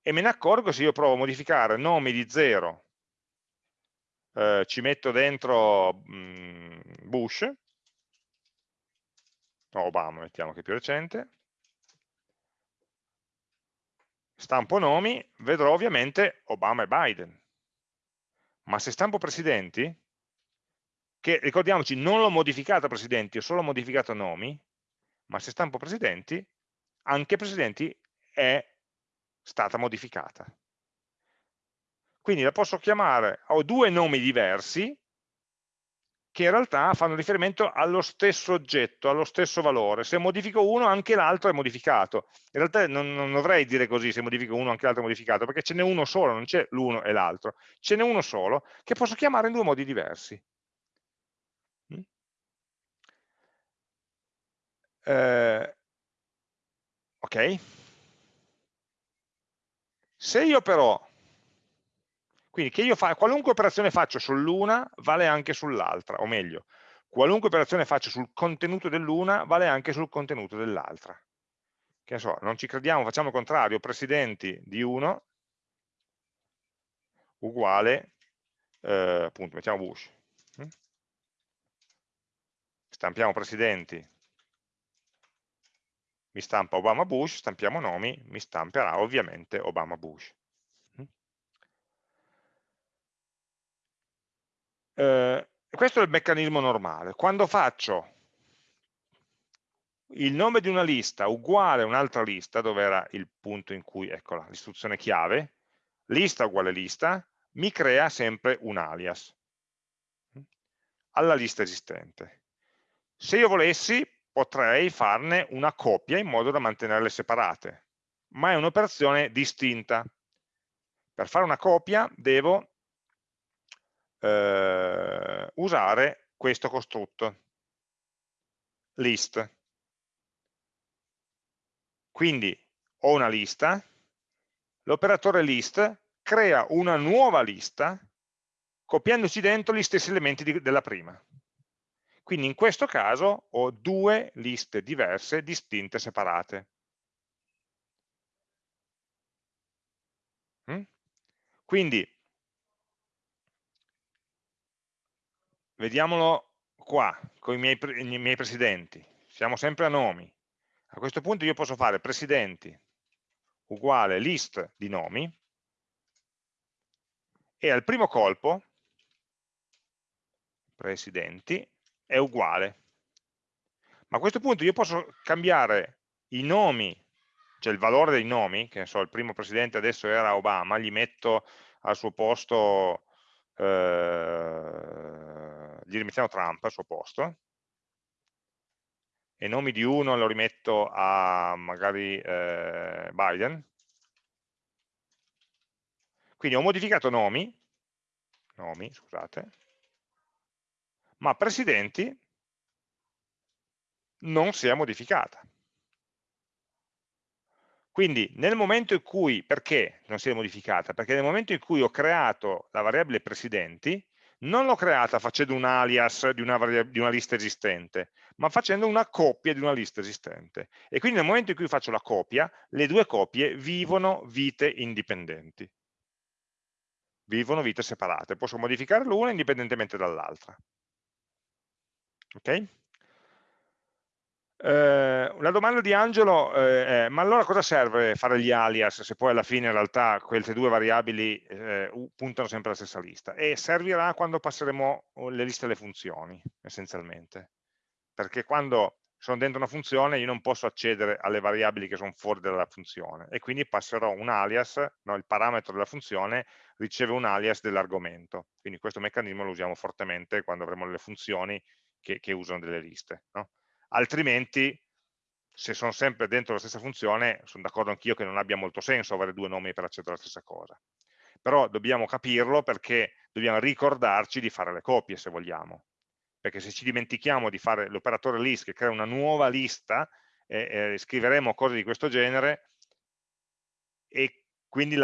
E me ne accorgo se io provo a modificare nomi di 0, eh, ci metto dentro mh, mm, Bush, Obama, mettiamo che è più recente, stampo nomi, vedrò ovviamente Obama e Biden ma se stampo presidenti, che ricordiamoci non l'ho modificato presidenti, ho solo modificato nomi, ma se stampo presidenti, anche presidenti è stata modificata. Quindi la posso chiamare, ho due nomi diversi, che in realtà fanno riferimento allo stesso oggetto, allo stesso valore. Se modifico uno, anche l'altro è modificato. In realtà non, non, dovrei dire così, se modifico uno, anche l'altro è modificato, perché ce n'è uno solo, non c'è l'uno e l'altro. Ce n'è uno solo che posso chiamare in due modi diversi. Mm? Eh, ok? Se io però, quindi che io fa, qualunque operazione faccio sull'una vale anche sull'altra, o meglio, qualunque operazione faccio sul contenuto dell'una vale anche sul contenuto dell'altra. Che ne so, non ci crediamo, facciamo il contrario, presidenti di uno uguale, eh, appunto, mettiamo Bush. Mm? Stampiamo presidenti mi stampa Obama Bush, stampiamo nomi, mi stamperà ovviamente Obama Bush. Eh, questo è il meccanismo normale. Quando faccio il nome di una lista uguale a un'altra lista, dove era il punto in cui, eccola, l'istruzione chiave, lista uguale lista, mi crea sempre un alias alla lista esistente. Se io volessi, potrei farne una coppia in modo da mantenerle separate, ma è un'operazione distinta. Per fare una copia devo eh, usare questo costrutto, list. Quindi ho una lista, l'operatore list crea una nuova lista copiandoci dentro gli stessi elementi di, della prima. Quindi in questo caso ho due liste diverse, distinte, separate. Mm? Quindi, vediamolo qua, con i miei, i miei presidenti. Siamo sempre a nomi. A questo punto io posso fare presidenti uguale list di nomi e al primo colpo, presidenti, è uguale. Ma a questo punto io posso cambiare i nomi, cioè il valore dei nomi, che ne so, il primo presidente adesso era Obama, gli metto al suo posto, eh, gli rimettiamo Trump al suo posto, e nomi di uno lo rimetto a magari eh, Biden. Quindi ho modificato nomi, nomi, scusate, ma presidenti non si è modificata. Quindi nel momento in cui, perché non si è modificata? Perché nel momento in cui ho creato la variabile presidenti, non l'ho creata facendo un alias di una, di una, lista esistente, ma facendo una copia di una lista esistente. E quindi nel momento in cui faccio la copia, le due copie vivono vite indipendenti. Vivono vite separate. Posso modificare l'una indipendentemente dall'altra. Ok? Eh, la domanda di Angelo eh, è, ma allora cosa serve fare gli alias se poi alla fine in realtà queste due variabili eh, puntano sempre alla stessa lista? E servirà quando passeremo oh, le liste alle funzioni, essenzialmente. Perché quando sono dentro una funzione io non posso accedere alle variabili che sono fuori dalla funzione e quindi passerò un alias, no, il parametro della funzione riceve un alias dell'argomento. Quindi questo meccanismo lo usiamo fortemente quando avremo le funzioni che, che usano delle liste. No? Altrimenti, se sono sempre dentro la stessa funzione, sono d'accordo anch'io che non abbia molto senso avere due nomi per accedere alla stessa cosa. Però dobbiamo capirlo perché dobbiamo ricordarci di fare le copie se vogliamo. Perché se ci dimentichiamo di fare l'operatore list che crea una nuova lista, eh, eh, scriveremo cose di questo genere e quindi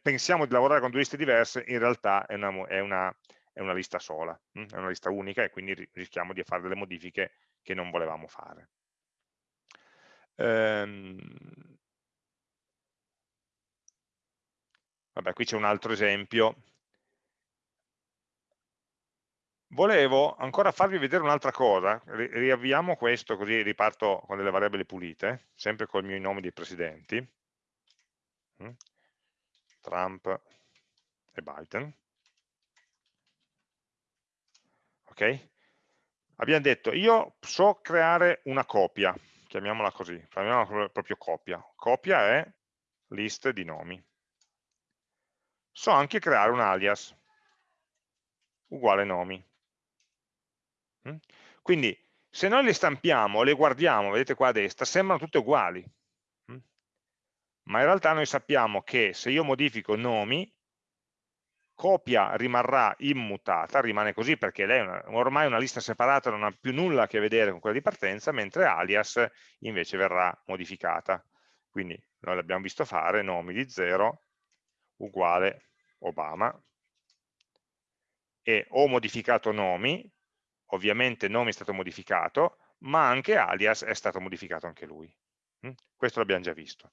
pensiamo di lavorare con due liste diverse, in realtà è una, è una è una lista sola, mm, è una lista unica e quindi rischiamo di fare delle modifiche che non volevamo fare. Ehm, vabbè, qui c'è un altro esempio. Volevo ancora farvi vedere un'altra cosa, riavviamo questo così riparto con delle variabili pulite, sempre con i miei nomi dei presidenti, mm, Trump e Biden. ok? Abbiamo detto, io so creare una copia, chiamiamola così, chiamiamola proprio copia. Copia è list di nomi. So anche creare un alias, uguale nomi. Mm? Quindi, se noi le stampiamo, le guardiamo, vedete qua a destra, sembrano tutte uguali. Mm? Ma in realtà noi sappiamo che se io modifico nomi, copia rimarrà immutata, rimane così perché lei è una, ormai una lista separata, non ha più nulla a che vedere con quella di partenza, mentre alias invece verrà modificata. Quindi noi l'abbiamo visto fare, nomi di 0 uguale Obama, e ho modificato nomi, ovviamente nome è stato modificato, ma anche alias è stato modificato anche lui. Mm? Questo l'abbiamo già visto.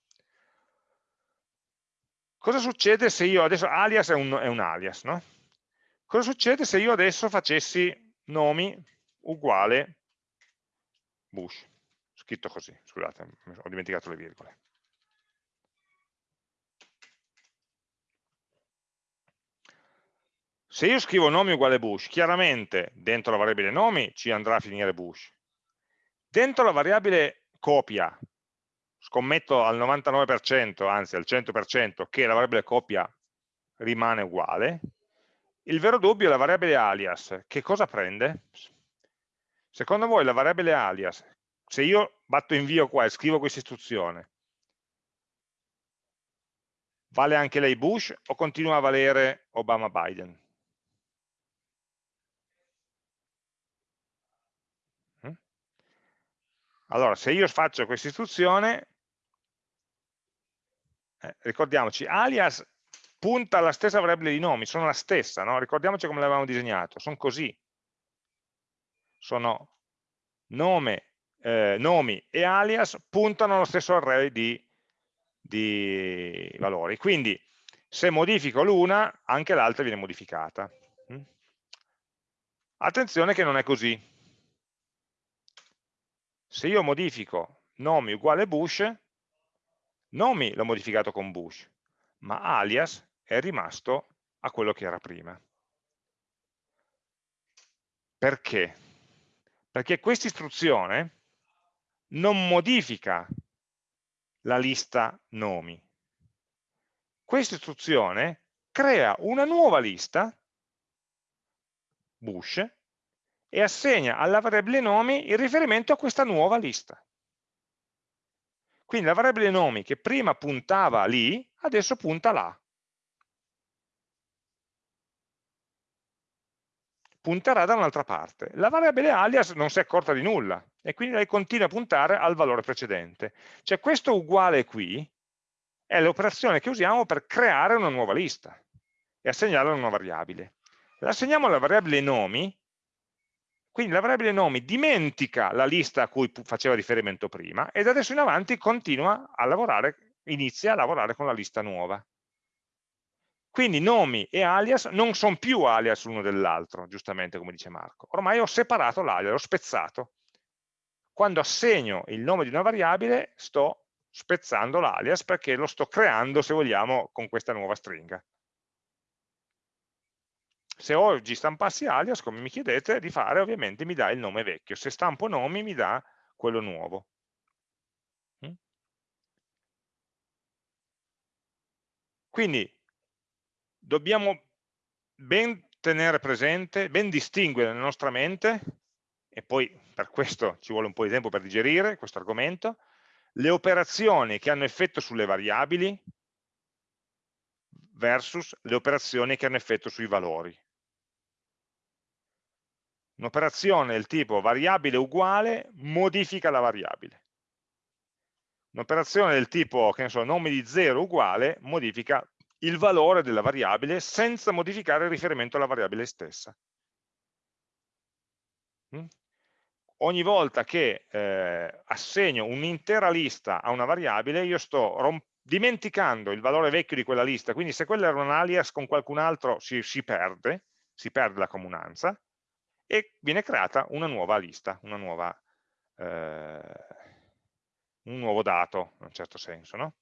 Cosa succede se io adesso, alias è un, è un alias, no? Cosa succede se io adesso facessi nomi uguale Bush? Scritto così, scusate, ho dimenticato le virgole. Se io scrivo nomi uguale Bush, chiaramente dentro la variabile nomi ci andrà a finire Bush. Dentro la variabile copia scommetto al 99%, anzi al 100%, che la variabile copia rimane uguale, il vero dubbio è la variabile alias. Che cosa prende? Secondo voi la variabile alias, se io batto invio qua e scrivo questa istruzione, vale anche lei Bush o continua a valere Obama-Biden? Allora, se io faccio questa istruzione, eh, ricordiamoci, alias punta alla stessa variabile di nomi, sono la stessa, no? ricordiamoci come l'avevamo disegnato, sono così, sono nome, eh, nomi e alias puntano allo stesso array di, di valori, quindi se modifico l'una, anche l'altra viene modificata. Mm? Attenzione che non è così. Se io modifico nomi uguale Bush, Nomi l'ho modificato con Bush, ma alias è rimasto a quello che era prima. Perché? Perché questa istruzione non modifica la lista nomi. Questa istruzione crea una nuova lista, Bush, e assegna alla variabile nomi il riferimento a questa nuova lista. Quindi la variabile nomi che prima puntava lì, adesso punta là. Punterà da un'altra parte. La variabile alias non si è accorta di nulla e quindi lei continua a puntare al valore precedente. Cioè questo uguale qui è l'operazione che usiamo per creare una nuova lista e assegnarla a una variabile. L'assegniamo alla variabile nomi quindi la variabile nomi dimentica la lista a cui faceva riferimento prima e da adesso in avanti continua a lavorare, inizia a lavorare con la lista nuova. Quindi nomi e alias non sono più alias l'uno dell'altro, giustamente come dice Marco. Ormai ho separato l'alias, l'ho spezzato. Quando assegno il nome di una variabile sto spezzando l'alias perché lo sto creando, se vogliamo, con questa nuova stringa se oggi stampassi alias, come mi chiedete di fare, ovviamente mi dà il nome vecchio, se stampo nomi mi dà quello nuovo. Mm? Quindi dobbiamo ben tenere presente, ben distinguere nella nostra mente, e poi per questo ci vuole un po' di tempo per digerire questo argomento, le operazioni che hanno effetto sulle variabili versus le operazioni che hanno effetto sui valori. Un'operazione del tipo variabile uguale modifica la variabile. Un'operazione del tipo, che ne so, nome di 0 uguale modifica il valore della variabile senza modificare il riferimento alla variabile stessa. Mm? Ogni volta che eh, assegno un'intera lista a una variabile, io sto dimenticando il valore vecchio di quella lista, quindi se quella era un alias con qualcun altro si, si perde, si perde la comunanza, e viene creata una nuova lista, una nuova, eh, un nuovo dato, in un certo senso. No?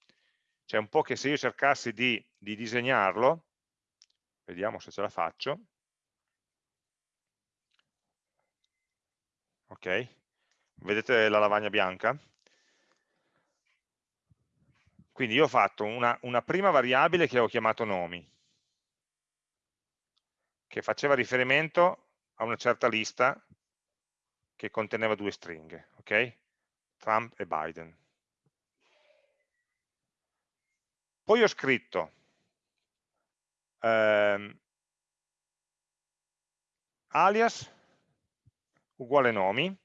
Cioè un po' che se io cercassi di, di disegnarlo, vediamo se ce la faccio, ok? Vedete la lavagna bianca? Quindi io ho fatto una, una prima variabile che ho chiamato nomi, che faceva riferimento a una certa lista che conteneva due stringhe, ok? Trump e Biden. Poi ho scritto ehm, alias uguale nomi,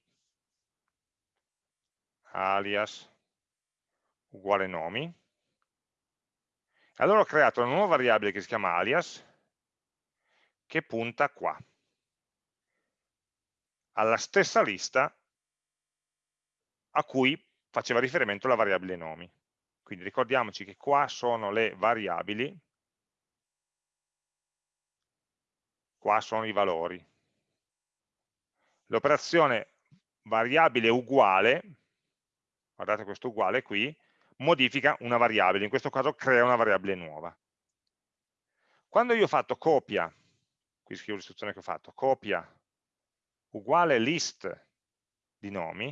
alias uguale nomi, allora ho creato una nuova variabile che si chiama alias, che punta qua, alla stessa lista a cui faceva riferimento la variabile nomi. Quindi ricordiamoci che qua sono le variabili, qua sono i valori. L'operazione variabile uguale, guardate questo uguale qui, modifica una variabile, in questo caso crea una variabile nuova. Quando io ho fatto copia, qui scrivo l'istruzione che ho fatto, copia uguale list di nomi,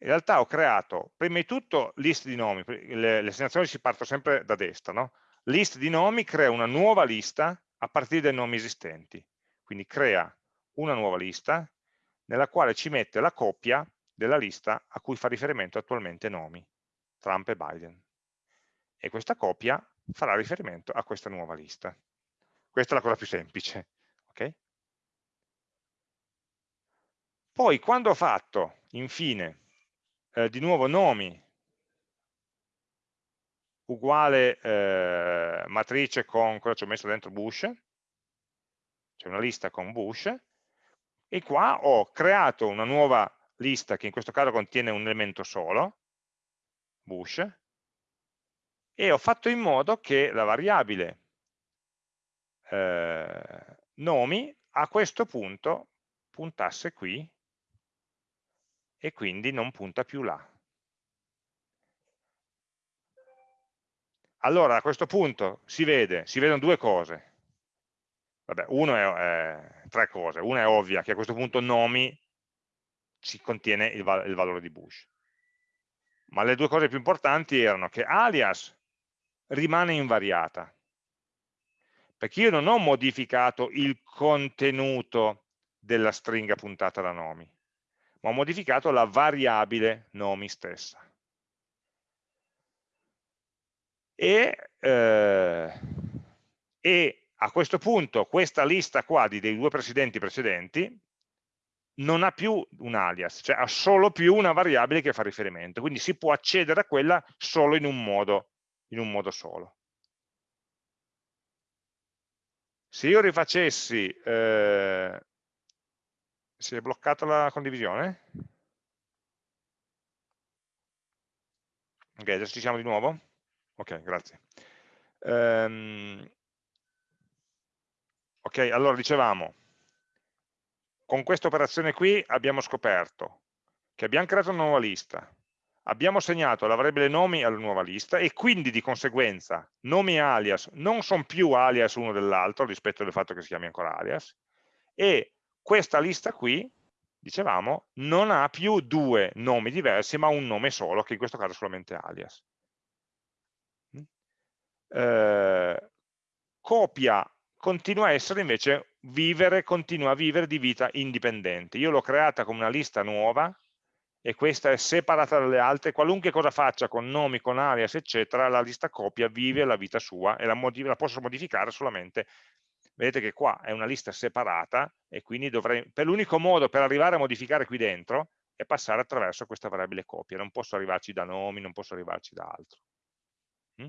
in realtà ho creato, prima di tutto, list di nomi, le, le assegnazioni si partono sempre da destra, no? list di nomi crea una nuova lista a partire dai nomi esistenti, quindi crea una nuova lista nella quale ci mette la copia della lista a cui fa riferimento attualmente nomi, Trump e Biden. E questa copia farà riferimento a questa nuova lista. Questa è la cosa più semplice. Okay? Poi quando ho fatto, infine, eh, di nuovo nomi uguale eh, matrice con cosa ci ho messo dentro Bush, c'è una lista con Bush, e qua ho creato una nuova lista che in questo caso contiene un elemento solo, Bush, e ho fatto in modo che la variabile eh, nomi a questo punto puntasse qui e quindi non punta più là. Allora a questo punto si vede, si vedono due cose. Vabbè, uno è, è, tre cose. Una è ovvia, che a questo punto nomi ci contiene il, il valore di Bush. Ma le due cose più importanti erano che alias rimane invariata, perché io non ho modificato il contenuto della stringa puntata da nomi, ma ho modificato la variabile nomi stessa. E, eh, e a questo punto questa lista qua dei due presidenti precedenti non ha più un alias, cioè ha solo più una variabile che fa riferimento, quindi si può accedere a quella solo in un modo, in un modo solo. Se io rifacessi, eh, si è bloccata la condivisione? Ok, adesso ci siamo di nuovo? Ok, grazie. Um, ok, allora dicevamo, con questa operazione qui abbiamo scoperto che abbiamo creato una nuova lista, abbiamo segnato la variabile nomi alla nuova lista e quindi di conseguenza nomi e alias non sono più alias uno dell'altro rispetto al fatto che si chiami ancora alias e questa lista qui, dicevamo, non ha più due nomi diversi ma un nome solo che in questo caso è solamente alias. Eh, copia continua a essere invece vivere, continua a vivere di vita indipendente. Io l'ho creata come una lista nuova e questa è separata dalle altre, qualunque cosa faccia con nomi, con alias, eccetera, la lista copia vive la vita sua e la, la posso modificare solamente, vedete che qua è una lista separata e quindi dovrei, per l'unico modo per arrivare a modificare qui dentro è passare attraverso questa variabile copia, non posso arrivarci da nomi, non posso arrivarci da altro. Mm?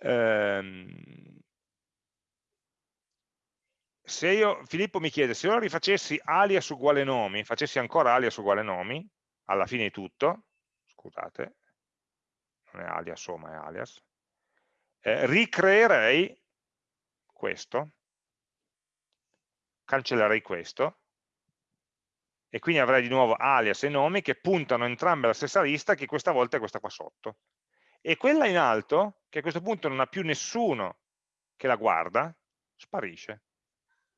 Ehm, se io, Filippo mi chiede, se io rifacessi alias uguale nomi, facessi ancora alias uguale nomi, alla fine di tutto, scusate, non è alias o ma è alias, eh, ricreerei questo, cancellerei questo, e quindi avrei di nuovo alias e nomi che puntano entrambe alla stessa lista che questa volta è questa qua sotto. E quella in alto, che a questo punto non ha più nessuno che la guarda, sparisce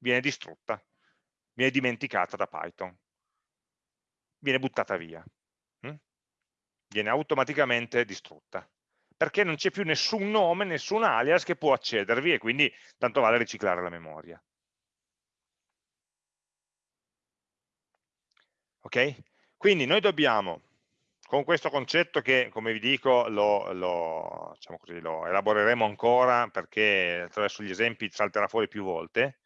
viene distrutta, viene dimenticata da Python, viene buttata via, hm? viene automaticamente distrutta, perché non c'è più nessun nome, nessun alias che può accedervi e quindi tanto vale riciclare la memoria. Ok? Quindi noi dobbiamo, con questo concetto che, come vi dico, lo, lo, diciamo così, lo elaboreremo ancora perché attraverso gli esempi salterà fuori più volte,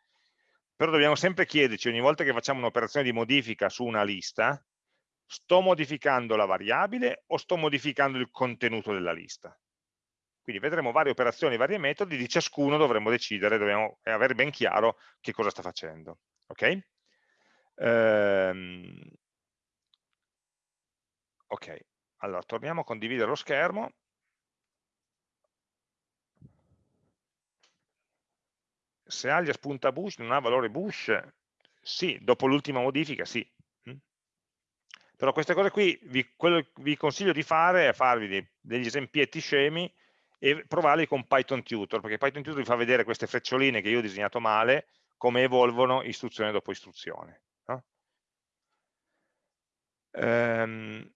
però dobbiamo sempre chiederci ogni volta che facciamo un'operazione di modifica su una lista, sto modificando la variabile o sto modificando il contenuto della lista? Quindi vedremo varie operazioni, vari metodi, di ciascuno dovremo decidere, dobbiamo avere ben chiaro che cosa sta facendo. Ok? Ehm, ok, allora torniamo a condividere lo schermo. Se alias punta Bush non ha valore Bush, sì, dopo l'ultima modifica sì. Mm. Però queste cose qui, vi, quello che vi consiglio di fare è farvi degli esempietti scemi e provarli con Python Tutor, perché Python Tutor vi fa vedere queste freccioline che io ho disegnato male, come evolvono istruzione dopo istruzione. No? Ehm,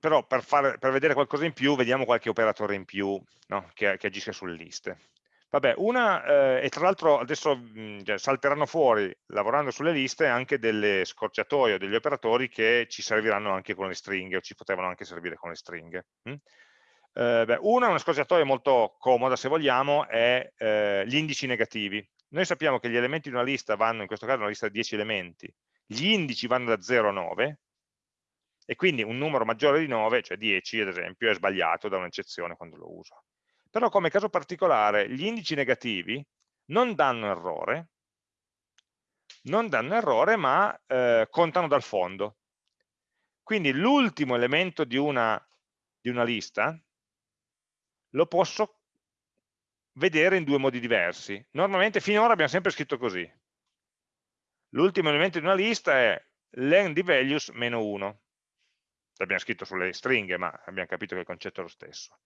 però per, fare, per, vedere qualcosa in più, vediamo qualche operatore in più no? che, che, agisce sulle liste. Vabbè, una, eh, e tra l'altro adesso mh, cioè, salteranno fuori, lavorando sulle liste, anche delle scorciatoie o degli operatori che ci serviranno anche con le stringhe, o ci potevano anche servire con le stringhe. Hm? Eh, beh, una, una scorciatoia molto comoda, se vogliamo, è eh, gli indici negativi. Noi sappiamo che gli elementi di una lista vanno, in questo caso una lista di 10 elementi, gli indici vanno da 0 a 9, e quindi un numero maggiore di 9, cioè 10 ad esempio, è sbagliato da un'eccezione quando lo uso. Però come caso particolare gli indici negativi non danno errore, non danno errore ma eh, contano dal fondo. Quindi l'ultimo elemento di una, di una lista lo posso vedere in due modi diversi. Normalmente finora abbiamo sempre scritto così. L'ultimo elemento di una lista è len di values meno 1 l'abbiamo scritto sulle stringhe, ma abbiamo capito che il concetto è lo stesso.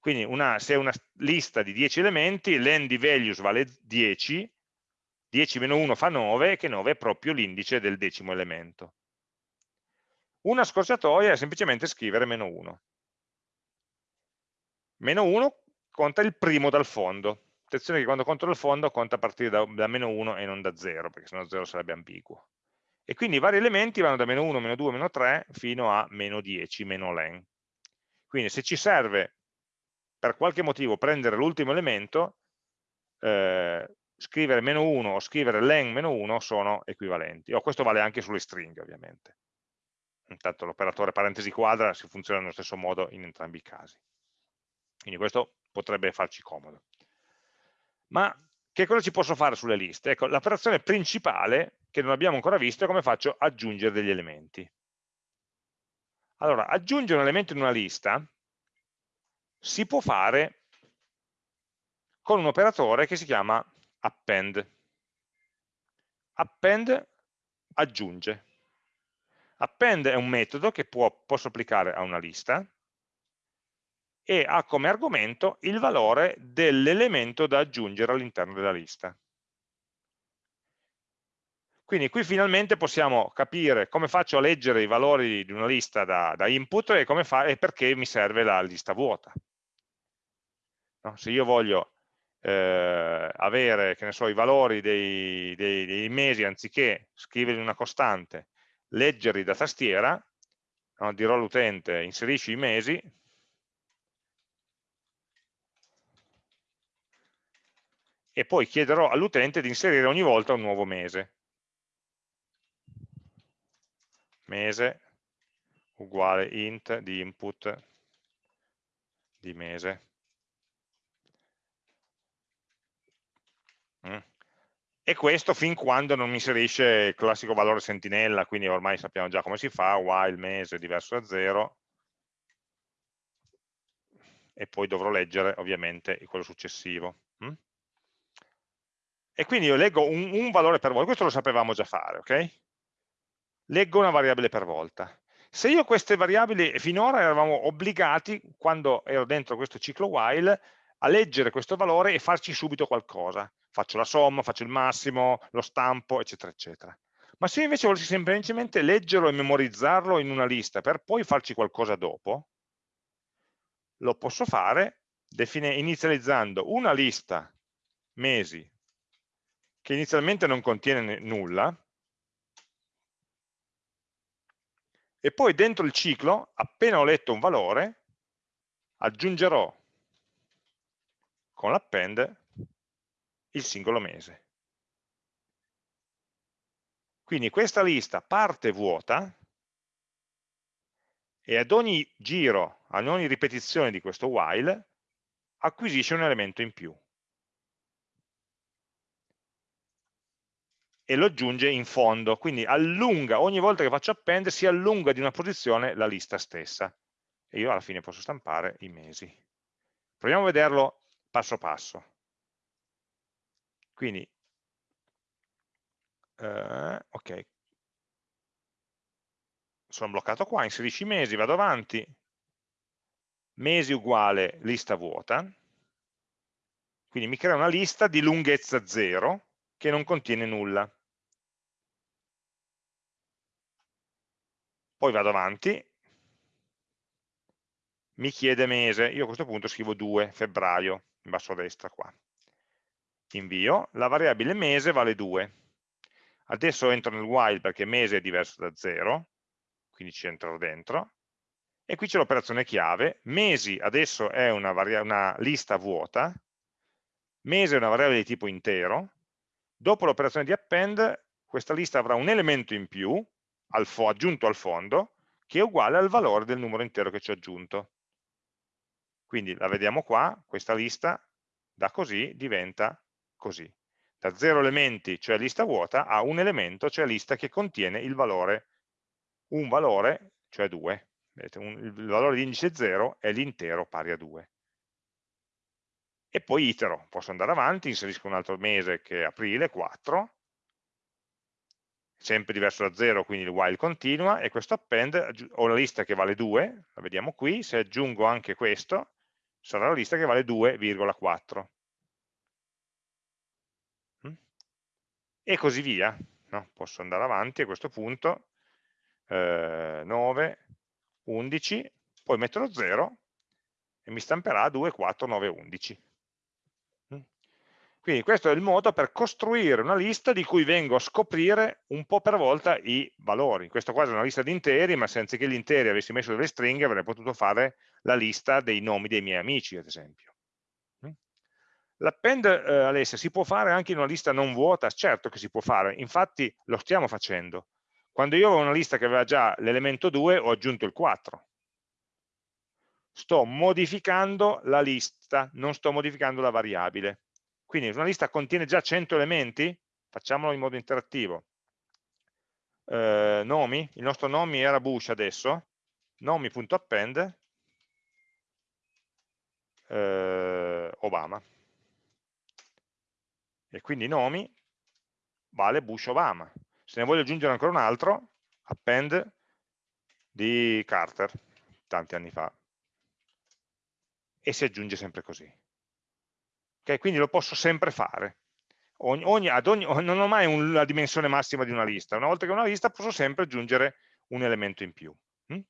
Quindi una, se è una lista di 10 elementi, l'end values vale 10, 10 meno 1 fa 9, che 9 è proprio l'indice del decimo elemento. Una scorciatoia è semplicemente scrivere meno 1. Meno 1 conta il primo dal fondo. Attenzione che quando conto dal fondo conta a partire da, da meno 1 e non da 0, perché sennò 0 sarebbe ambiguo e quindi i vari elementi vanno da meno 1, meno 2, meno 3 fino a meno 10, meno len. Quindi se ci serve per qualche motivo prendere l'ultimo elemento, eh, scrivere meno 1 o scrivere len meno 1 sono equivalenti. O questo vale anche sulle stringhe ovviamente. Intanto l'operatore parentesi quadra si funziona nello stesso modo in entrambi i casi. Quindi questo potrebbe farci comodo. Ma che cosa ci posso fare sulle liste? Ecco, l'operazione principale che non abbiamo ancora visto è come faccio aggiungere degli elementi. Allora, aggiungere un elemento in una lista si può fare con un operatore che si chiama append. Append aggiunge. Append è un metodo che può, posso applicare a una lista e ha come argomento il valore dell'elemento da aggiungere all'interno della lista. Quindi qui finalmente possiamo capire come faccio a leggere i valori di una lista da, da input e, e, perché mi serve la lista vuota. No? Se io voglio eh, avere so, i valori dei, dei, dei, mesi anziché scriverli in una costante, leggerli da tastiera, no? dirò all'utente inserisci i mesi, e poi chiederò all'utente di inserire ogni volta un nuovo mese. Mese uguale int di input di mese. Mm. E questo fin quando non mi inserisce il classico valore sentinella, quindi ormai sappiamo già come si fa, while mese diverso da 0, e poi dovrò leggere ovviamente quello successivo. Mm? E quindi io leggo un, un valore per volta, questo lo sapevamo già fare, ok? Leggo una variabile per volta. Se io queste variabili, finora eravamo obbligati, quando ero dentro questo ciclo while, a leggere questo valore e farci subito qualcosa. Faccio la somma, faccio il massimo, lo stampo, eccetera, eccetera. Ma se io invece volessi semplicemente leggerlo e memorizzarlo in una lista per poi farci qualcosa dopo, lo posso fare inizializzando una lista mesi che inizialmente non contiene nulla, e poi dentro il ciclo, appena ho letto un valore, aggiungerò con l'append il singolo mese. Quindi questa lista parte vuota e ad ogni giro, ad ogni ripetizione di questo while, acquisisce un elemento in più. E lo aggiunge in fondo, quindi allunga, ogni volta che faccio append si allunga di una posizione la lista stessa. E io alla fine posso stampare i mesi. Proviamo a vederlo passo passo. Quindi, eh, ok, sono bloccato qua, inserisci i mesi, vado avanti, mesi uguale lista vuota, quindi mi crea una lista di lunghezza 0 che non contiene nulla. Poi vado avanti, mi chiede mese, io a questo punto scrivo 2, febbraio, in basso a destra qua. Invio, la variabile mese vale 2. Adesso entro nel while perché mese è diverso da 0, quindi ci entrerò dentro, e qui c'è l'operazione chiave, mesi adesso è una, una, lista vuota, mese è una variabile di tipo intero, dopo l'operazione di append questa lista avrà un elemento in più, al aggiunto al fondo, che è uguale al valore del numero intero che ci ho aggiunto. Quindi la vediamo qua, questa lista da così diventa così. Da 0 elementi, cioè lista vuota, a un elemento, cioè lista che contiene il valore un valore, cioè 2. Vedete, un, il valore di indice 0 è l'intero pari a 2. E poi itero, posso andare avanti, inserisco un altro mese che è aprile, 4, sempre diverso da 0, quindi il while continua, e questo append, ho la lista che vale 2, la vediamo qui, se aggiungo anche questo, sarà la lista che vale 2,4. Mm? E così via. No? Posso andare avanti a questo punto, eh, 9, 11, poi metto lo 0 e mi stamperà 2, 4, 9, 11. Quindi questo è il modo per costruire una lista di cui vengo a scoprire un po' per volta i valori. Questo qua è una lista di interi, ma se anziché gli interi avessi messo delle stringhe avrei potuto fare la lista dei nomi dei miei amici, ad esempio. L'append, eh, Alessia, si può fare anche in una lista non vuota? Certo che si può fare, infatti lo stiamo facendo. Quando io avevo una lista che aveva già l'elemento 2, ho aggiunto il 4. Sto modificando la lista, non sto modificando la variabile. Quindi una lista contiene già 100 elementi, facciamolo in modo interattivo. Eh, nomi, il nostro nomi era Bush adesso, nomi.append eh, Obama. E quindi nomi vale Bush Obama se ne voglio aggiungere ancora un altro, append di Carter, tanti anni fa, e si aggiunge sempre così. Okay, quindi lo posso sempre fare. Ogni, ogni, non ho mai un, la dimensione massima di una lista, una volta che ho una lista posso sempre aggiungere un elemento in più. Mm?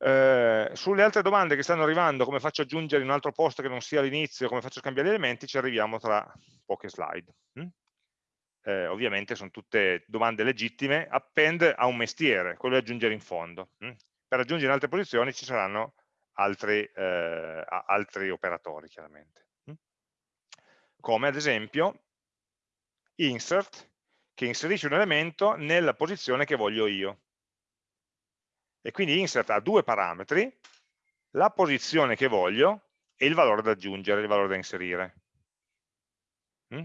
Eh, sulle altre domande che stanno arrivando, come faccio ad aggiungere in un altro posto che non sia l'inizio, come faccio a scambiare gli elementi, ci arriviamo tra poche slide. Mm? eh, ovviamente sono tutte domande legittime, append a un mestiere, quello di aggiungere in fondo. Hm? Per aggiungere in altre posizioni ci saranno altri, eh, altri operatori, chiaramente. Come ad esempio insert, che inserisce un elemento nella posizione che voglio io. E quindi insert ha due parametri, la posizione che voglio e il valore da aggiungere, il valore da inserire. Hm?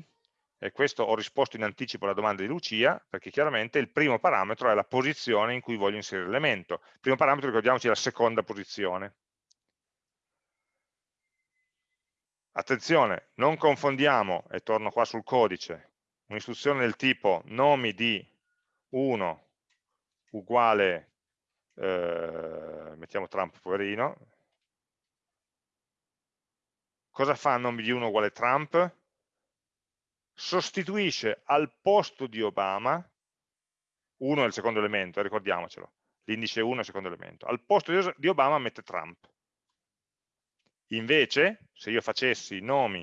e questo ho risposto in anticipo alla domanda di Lucia, perché chiaramente il primo parametro è la posizione in cui voglio inserire l'elemento. Il primo parametro, ricordiamoci, è la seconda posizione. Attenzione, non confondiamo, e torno qua sul codice, un'istruzione del tipo nomi di 1 uguale, eh, mettiamo Trump poverino, cosa fa nomi di 1 uguale Trump? sostituisce al posto di Obama, uno è il secondo elemento, eh, ricordiamocelo, l'indice 1 è il secondo elemento, al posto di Obama mette Trump. Invece, se io facessi nomi.insert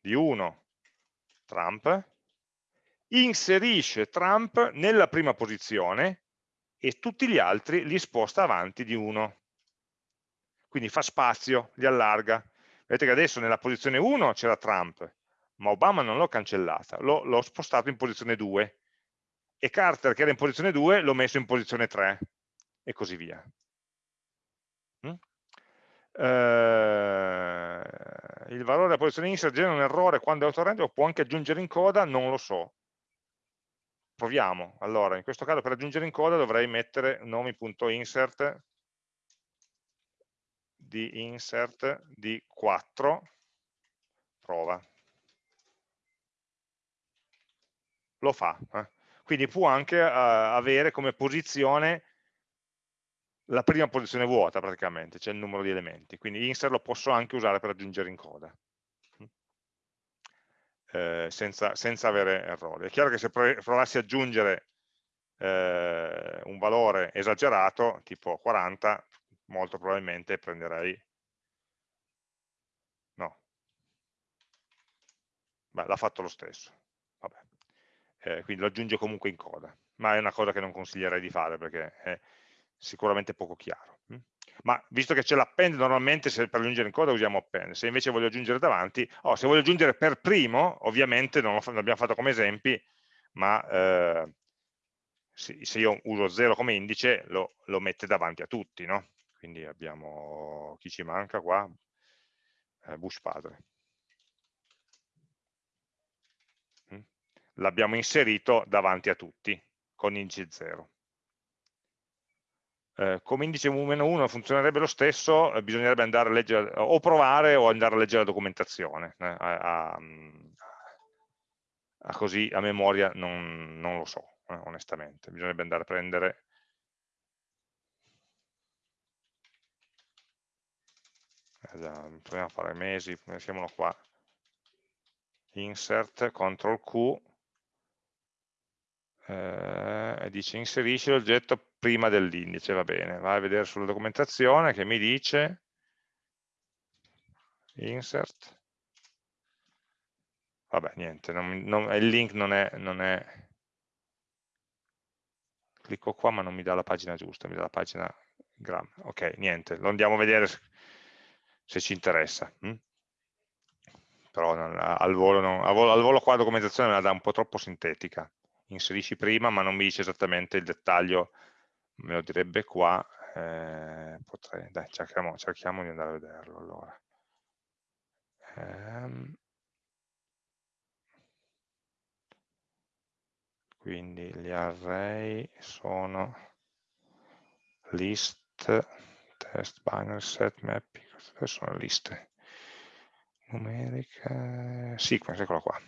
di 1 Trump, inserisce Trump nella prima posizione e tutti gli altri li sposta avanti di uno. Quindi fa spazio, li allarga. Vedete che adesso nella posizione 1 c'era Trump, ma Obama non l'ho cancellata, l'ho spostato in posizione 2 e Carter che era in posizione 2 l'ho messo in posizione 3 e così via. Eh, il valore della posizione insert genera un errore quando è autorende o può anche aggiungere in coda, non lo so. Proviamo. Allora, in questo caso per aggiungere in coda dovrei mettere nomi.insert di insert di 4 prova lo fa eh. quindi può anche uh, avere come posizione la prima posizione vuota praticamente, cioè il numero di elementi, quindi insert lo posso anche usare per aggiungere in coda, eh, senza, senza, avere errori. È chiaro che se provassi ad aggiungere eh, un valore esagerato, tipo 40, molto probabilmente prenderei, no, Beh, l'ha fatto lo stesso, eh, quindi lo aggiunge comunque in coda, ma è una cosa che non consiglierei di fare perché è, sicuramente poco chiaro. Mm. Ma visto che c'è l'append, normalmente se per aggiungere in coda usiamo append, se invece voglio aggiungere davanti, oh, se voglio aggiungere per primo, ovviamente non l'abbiamo fatto come esempi, ma eh, se io uso 0 come indice lo, lo, mette davanti a tutti, no? Quindi abbiamo, chi ci manca qua? Eh, Bush padre. Mm. L'abbiamo inserito davanti a tutti, con indice 0 eh, come indice mu-1 funzionerebbe lo stesso, eh, bisognerebbe andare a leggere, o provare o andare a leggere la documentazione, eh, a, a, a, così a memoria non, non lo so, eh, onestamente, bisognerebbe andare a prendere eh, proviamo a fare mesi, siamo qua, insert, CTRL Q, eh, dice inserisci l'oggetto prima dell'indice, va bene, vai a vedere sulla documentazione che mi dice insert, vabbè niente, non, non, il link non è, non è, clicco qua ma non mi dà la pagina giusta, mi dà la pagina gram, ok, niente, lo andiamo a vedere se ci interessa. Hm? Però non, al, volo non, al volo qua la documentazione me la dà un po' troppo sintetica inserisci prima ma non mi dice esattamente il dettaglio me lo direbbe qua eh, potrei, dai cerchiamo, cerchiamo, di andare a vederlo allora. Ehm, quindi gli array sono list test binary set mapping sono liste. Numeriche sequence, eccolo qua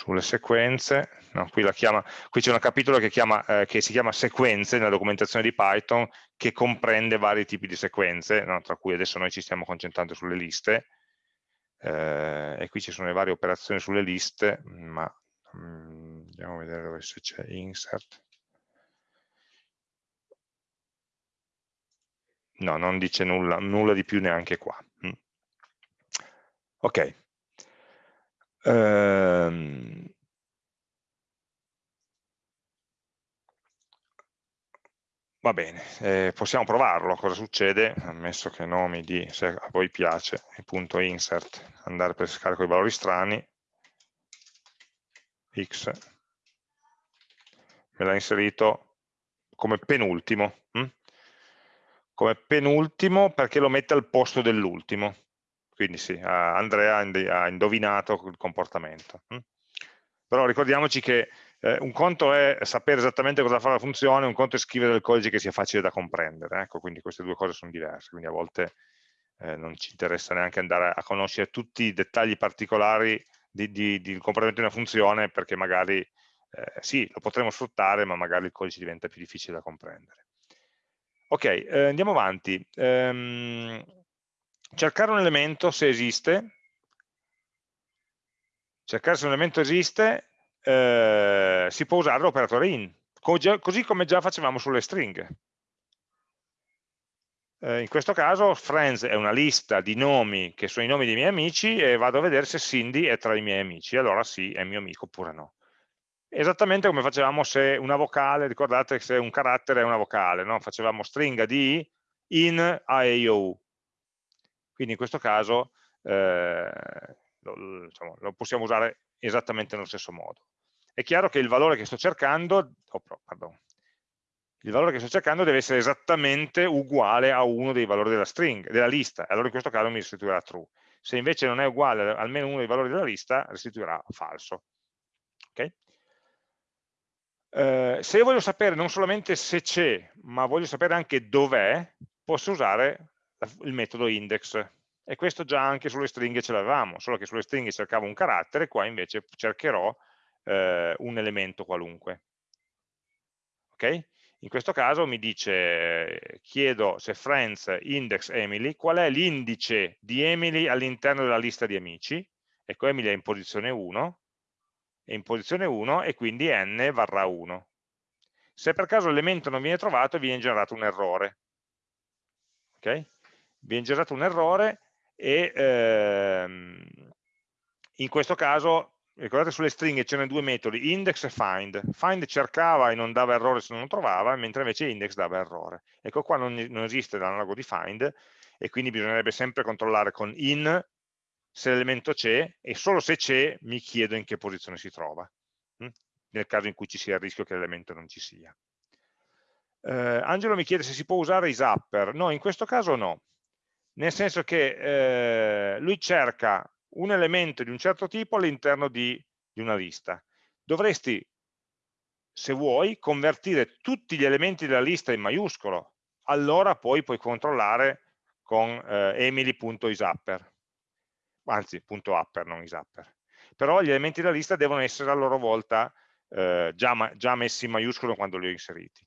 sulle sequenze, no, qui, c'è un capitolo che, chiama, eh, che, si chiama sequenze nella documentazione di Python che comprende vari tipi di sequenze, no, tra cui adesso noi ci stiamo concentrando sulle liste eh, e qui ci sono le varie operazioni sulle liste, ma mh, mm, andiamo a vedere dove se c'è insert. No, non dice nulla, nulla di più neanche qua. Mm. Ok, Ehm, va bene, eh, possiamo provarlo, cosa succede? Ammesso che nomi di, se a voi piace, punto insert, andare per pescare i valori strani, x, me l'ha inserito come penultimo, hm? come penultimo perché lo mette al posto dell'ultimo, quindi sì, Andrea ha indovinato il comportamento. Hm? Però ricordiamoci che eh, un conto è sapere esattamente cosa fa la funzione, un conto è scrivere del codice che sia facile da comprendere, ecco, quindi queste due cose sono diverse, quindi a volte eh, non ci interessa neanche andare a conoscere tutti i dettagli particolari di, di, di comportamento di una funzione perché magari eh, sì, lo potremo sfruttare, ma magari il codice diventa più difficile da comprendere. Ok, eh, andiamo avanti. Um, cercare un elemento se esiste, cercare se un elemento esiste, eh, si può usare l'operatore in, così come già facevamo sulle stringhe. Eh, in questo caso friends è una lista di nomi che sono i nomi dei miei amici e vado a vedere se Cindy è tra i miei amici, allora sì, è mio amico oppure no. Esattamente come facevamo se una vocale, ricordate se un carattere è una vocale, no? facevamo stringa di in a e i u. Quindi in questo caso eh, lo, diciamo, lo possiamo usare esattamente nello stesso modo. È chiaro che il valore che sto cercando, oh, pardon, il valore che sto cercando deve essere esattamente uguale a uno dei valori della string, della lista, allora in questo caso mi restituirà true. Se invece non è uguale a almeno uno dei valori della lista, restituirà falso. Okay? Eh, se io voglio sapere non solamente se c'è, ma voglio sapere anche dov'è, posso usare il metodo index. E questo già anche sulle stringhe ce l'avevamo, solo che sulle stringhe cercavo un carattere, qua invece cercherò eh, un elemento qualunque. Ok? In questo caso mi dice, chiedo se friends index Emily, qual è l'indice di Emily all'interno della lista di amici? Ecco, Emily è in posizione 1, è in posizione 1 e quindi n varrà 1. Se per caso l'elemento non viene trovato, viene generato un errore. Ok? Viene generato un errore e ehm, in questo caso ricordate sulle stringhe c'erano due metodi, index e find. Find cercava e non dava errore se non lo trovava, mentre invece index dava errore. Ecco qua non, non esiste l'analogo di find e quindi bisognerebbe sempre controllare con in se l'elemento c'è e solo se c'è mi chiedo in che posizione si trova, hm? nel caso in cui ci sia il rischio che l'elemento non ci sia. Eh, Angelo mi chiede se si può usare i zapper. No, in questo caso no, nel senso che eh, lui cerca un elemento di un certo tipo all'interno di, di una lista. Dovresti, se vuoi, convertire tutti gli elementi della lista in maiuscolo, allora poi puoi controllare con eh, emily.isapper, anzi, .upper, non isapper. Però gli elementi della lista devono essere a loro volta eh, già, già messi in maiuscolo quando li ho inseriti.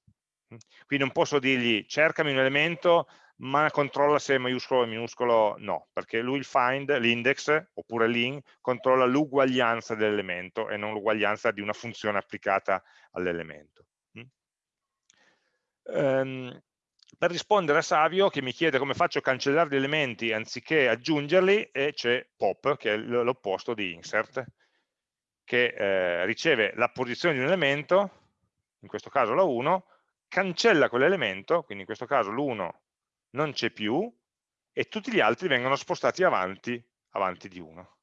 Quindi non posso dirgli cercami un elemento ma controlla se è maiuscolo o minuscolo no, perché lui il find, l'index, oppure l'in, controlla l'uguaglianza dell'elemento e non l'uguaglianza di una funzione applicata all'elemento. Um, per rispondere a Savio che mi chiede come faccio a cancellare gli elementi anziché aggiungerli, e c'è pop, che è l'opposto di insert, che eh, riceve la posizione di un elemento, in questo caso la 1, cancella quell'elemento, quindi in questo caso l'1 non c'è più e tutti gli altri vengono spostati avanti, avanti di 1.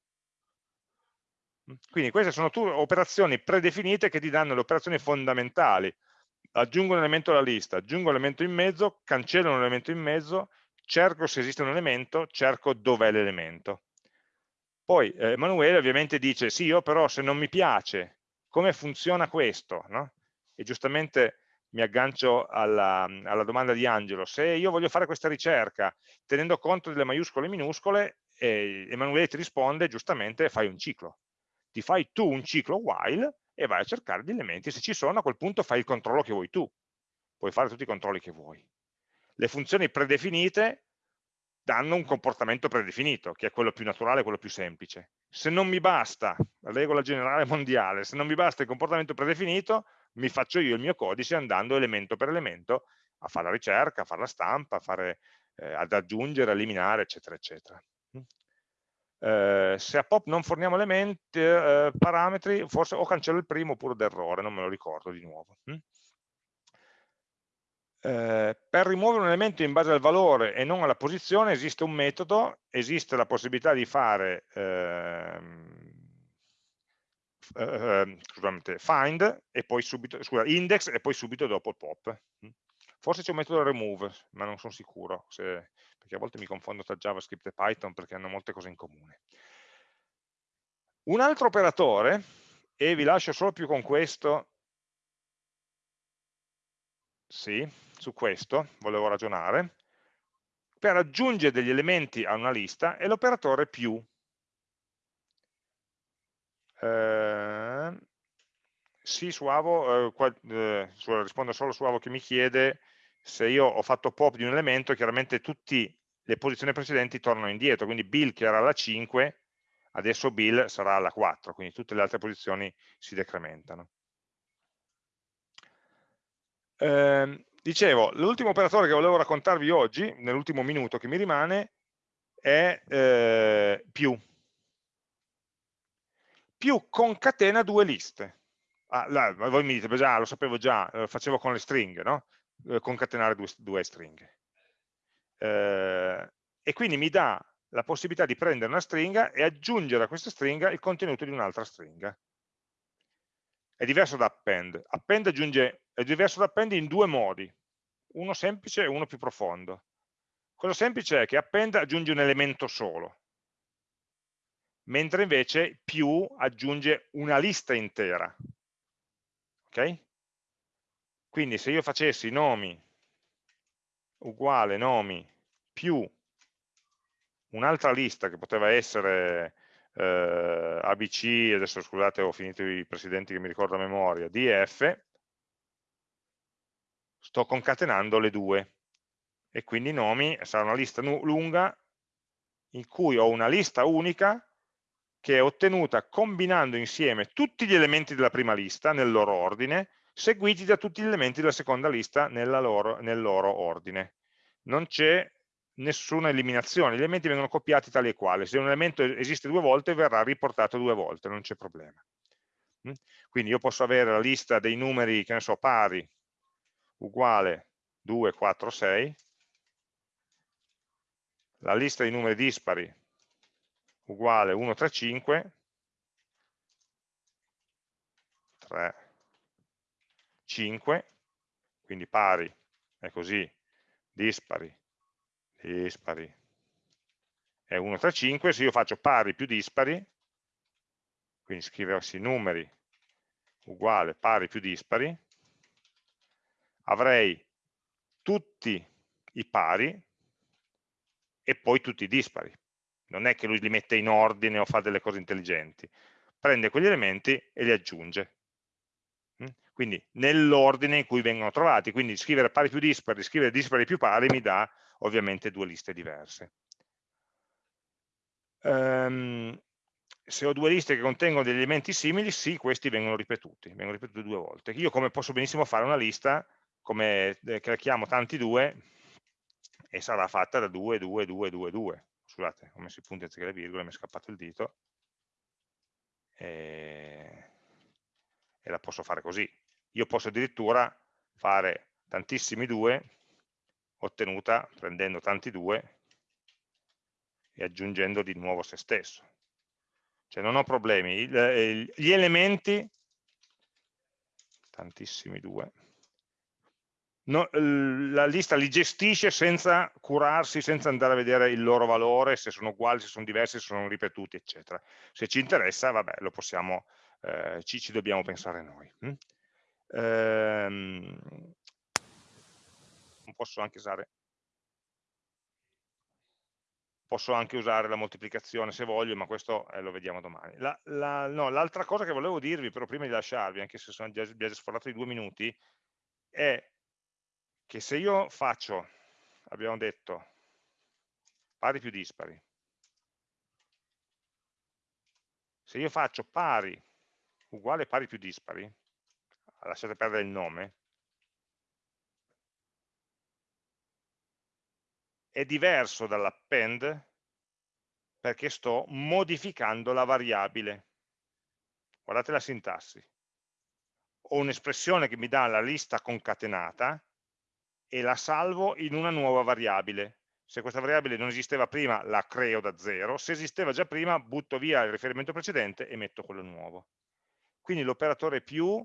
Quindi queste sono operazioni predefinite che ti danno le operazioni fondamentali. Aggiungo un elemento alla lista, aggiungo un elemento in mezzo, cancello un elemento in mezzo, cerco se esiste un elemento, cerco dov'è l'elemento. Poi eh, Emanuele ovviamente dice, sì, io però se non mi piace come funziona questo, no? e giustamente mi aggancio alla, alla, domanda di Angelo, se io voglio fare questa ricerca tenendo conto delle maiuscole e minuscole, eh, Emanuele ti risponde giustamente fai un ciclo. Ti fai tu un ciclo while e vai a cercare gli elementi, se ci sono a quel punto fai il controllo che vuoi tu, puoi fare tutti i controlli che vuoi. Le funzioni predefinite danno un comportamento predefinito, che è quello più naturale, quello più semplice. Se non mi basta, la regola generale mondiale, se non mi basta il comportamento predefinito, mi faccio io il mio codice andando elemento per elemento a fare la ricerca, a fare la stampa, fare, eh, ad aggiungere, eliminare, eccetera, eccetera. Mm. Eh, se a pop non forniamo elementi, eh, parametri, forse o cancello il primo oppure d'errore, non me lo ricordo di nuovo. Mm. Eh, per rimuovere un elemento in base al valore e non alla posizione esiste un metodo, esiste la possibilità di fare ehm, eh, scusate, find e poi subito, scusa, index e poi subito dopo pop. Forse c'è un metodo remove, ma non sono sicuro, se, perché a volte mi confondo tra JavaScript e Python perché hanno molte cose in comune. Un altro operatore, e vi lascio solo più con questo, sì, su questo volevo ragionare, per aggiungere degli elementi a una lista è l'operatore più. Eh, sì, su Avo, eh, qua, eh, rispondo solo su Avo che mi chiede se io ho fatto pop di un elemento, chiaramente tutte le posizioni precedenti tornano indietro, quindi Bill che era alla 5, adesso Bill sarà alla 4, quindi tutte le altre posizioni si decrementano. Eh, Dicevo, l'ultimo operatore che volevo raccontarvi oggi, nell'ultimo minuto che mi rimane, è eh, più. Più concatena due liste. Ah, là, voi mi dite, già, lo sapevo già, lo facevo con le stringhe, no? Eh, concatenare due, due stringhe. Eh, e quindi mi dà la possibilità di prendere una stringa e aggiungere a questa stringa il contenuto di un'altra stringa. È diverso da append. Append aggiunge, è diverso da append in due modi, uno semplice e uno più profondo. Quello semplice è che append aggiunge un elemento solo, mentre invece più aggiunge una lista intera. Ok? Quindi se io facessi nomi uguale nomi più un'altra lista che poteva essere eh, ABC, adesso scusate ho finito i precedenti che mi ricordo a memoria, DF, sto concatenando le due e quindi nomi sarà una lista lunga in cui ho una lista unica che è ottenuta combinando insieme tutti gli elementi della prima lista nel loro ordine, seguiti da tutti gli elementi della seconda lista loro, nel loro ordine. Non c'è nessuna eliminazione, gli elementi vengono copiati tali e quali, se un elemento esiste due volte verrà riportato due volte, non c'è problema. Mm? Quindi io posso avere la lista dei numeri, che ne so, pari, uguale 2, 4, 6, la lista dei numeri dispari uguale 1, 3, 5, 3, 5, quindi pari è così, dispari dispari è 1 tra 5, se io faccio pari più dispari, quindi scriversi numeri uguale pari più dispari, avrei tutti i pari e poi tutti i dispari. Non è che lui li mette in ordine o fa delle cose intelligenti, prende quegli elementi e li aggiunge. Mm? Quindi nell'ordine in cui vengono trovati, quindi scrivere pari più dispari, scrivere dispari più pari mi dà ovviamente due liste diverse. Um, se ho due liste che contengono degli elementi simili, sì, questi vengono ripetuti, vengono ripetuti due volte. Io come posso benissimo fare una lista, come eh, che la chiamo tanti due, e sarà fatta da 2, 2, 2, 2, 2. Scusate, ho messo i punti anziché le virgole, mi è scappato il dito. E, e la posso fare così. Io posso addirittura fare tantissimi due ottenuta prendendo tanti due e aggiungendo di nuovo se stesso. Cioè non ho problemi, gli elementi, tantissimi due, no, la lista li gestisce senza curarsi, senza andare a vedere il loro valore, se sono uguali, se sono diversi, se sono ripetuti, eccetera. Se ci interessa, vabbè, lo possiamo, eh, ci, ci, dobbiamo pensare noi. Hm? Ehm, posso anche usare posso anche usare la moltiplicazione se voglio, ma questo eh, lo vediamo domani. L'altra la, no, cosa che volevo dirvi, però prima di lasciarvi, anche se sono già, già sforato di due minuti, è che se io faccio, abbiamo detto, pari più dispari, se io faccio pari uguale pari più dispari, lasciate perdere il nome, è diverso dall'append perché sto modificando la variabile. Guardate la sintassi. Ho un'espressione che mi dà la lista concatenata e la salvo in una nuova variabile. Se questa variabile non esisteva prima, la creo da zero. Se esisteva già prima, butto via il riferimento precedente e metto quello nuovo. Quindi l'operatore più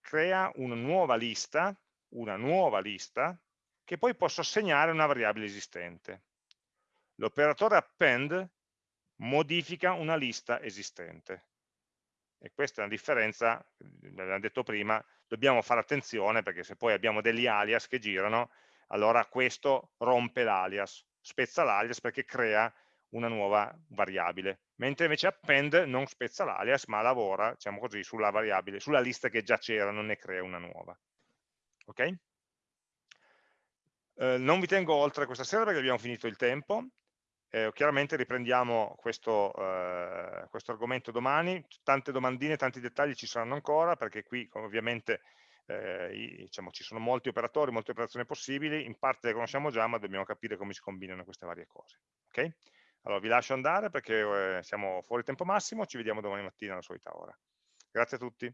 crea una nuova lista, una nuova lista che poi posso assegnare a una variabile esistente. L'operatore append modifica una lista esistente. E questa è una differenza, l'abbiamo detto prima, dobbiamo fare attenzione perché se poi abbiamo degli alias che girano, allora questo rompe l'alias, spezza l'alias perché crea una nuova variabile, mentre invece append non spezza l'alias ma lavora, diciamo così, sulla variabile, sulla lista che già c'era, non ne crea una nuova. Ok? Eh, non vi tengo oltre questa sera perché abbiamo finito il tempo, eh, chiaramente riprendiamo questo, eh, questo, argomento domani, tante domandine, tanti dettagli ci saranno ancora perché qui ovviamente eh, diciamo, ci sono molti operatori, molte operazioni possibili, in parte le conosciamo già, ma dobbiamo capire come si combinano queste varie cose. Okay? Allora vi lascio andare perché eh, siamo fuori tempo massimo, ci vediamo domani mattina alla solita ora. Grazie a tutti.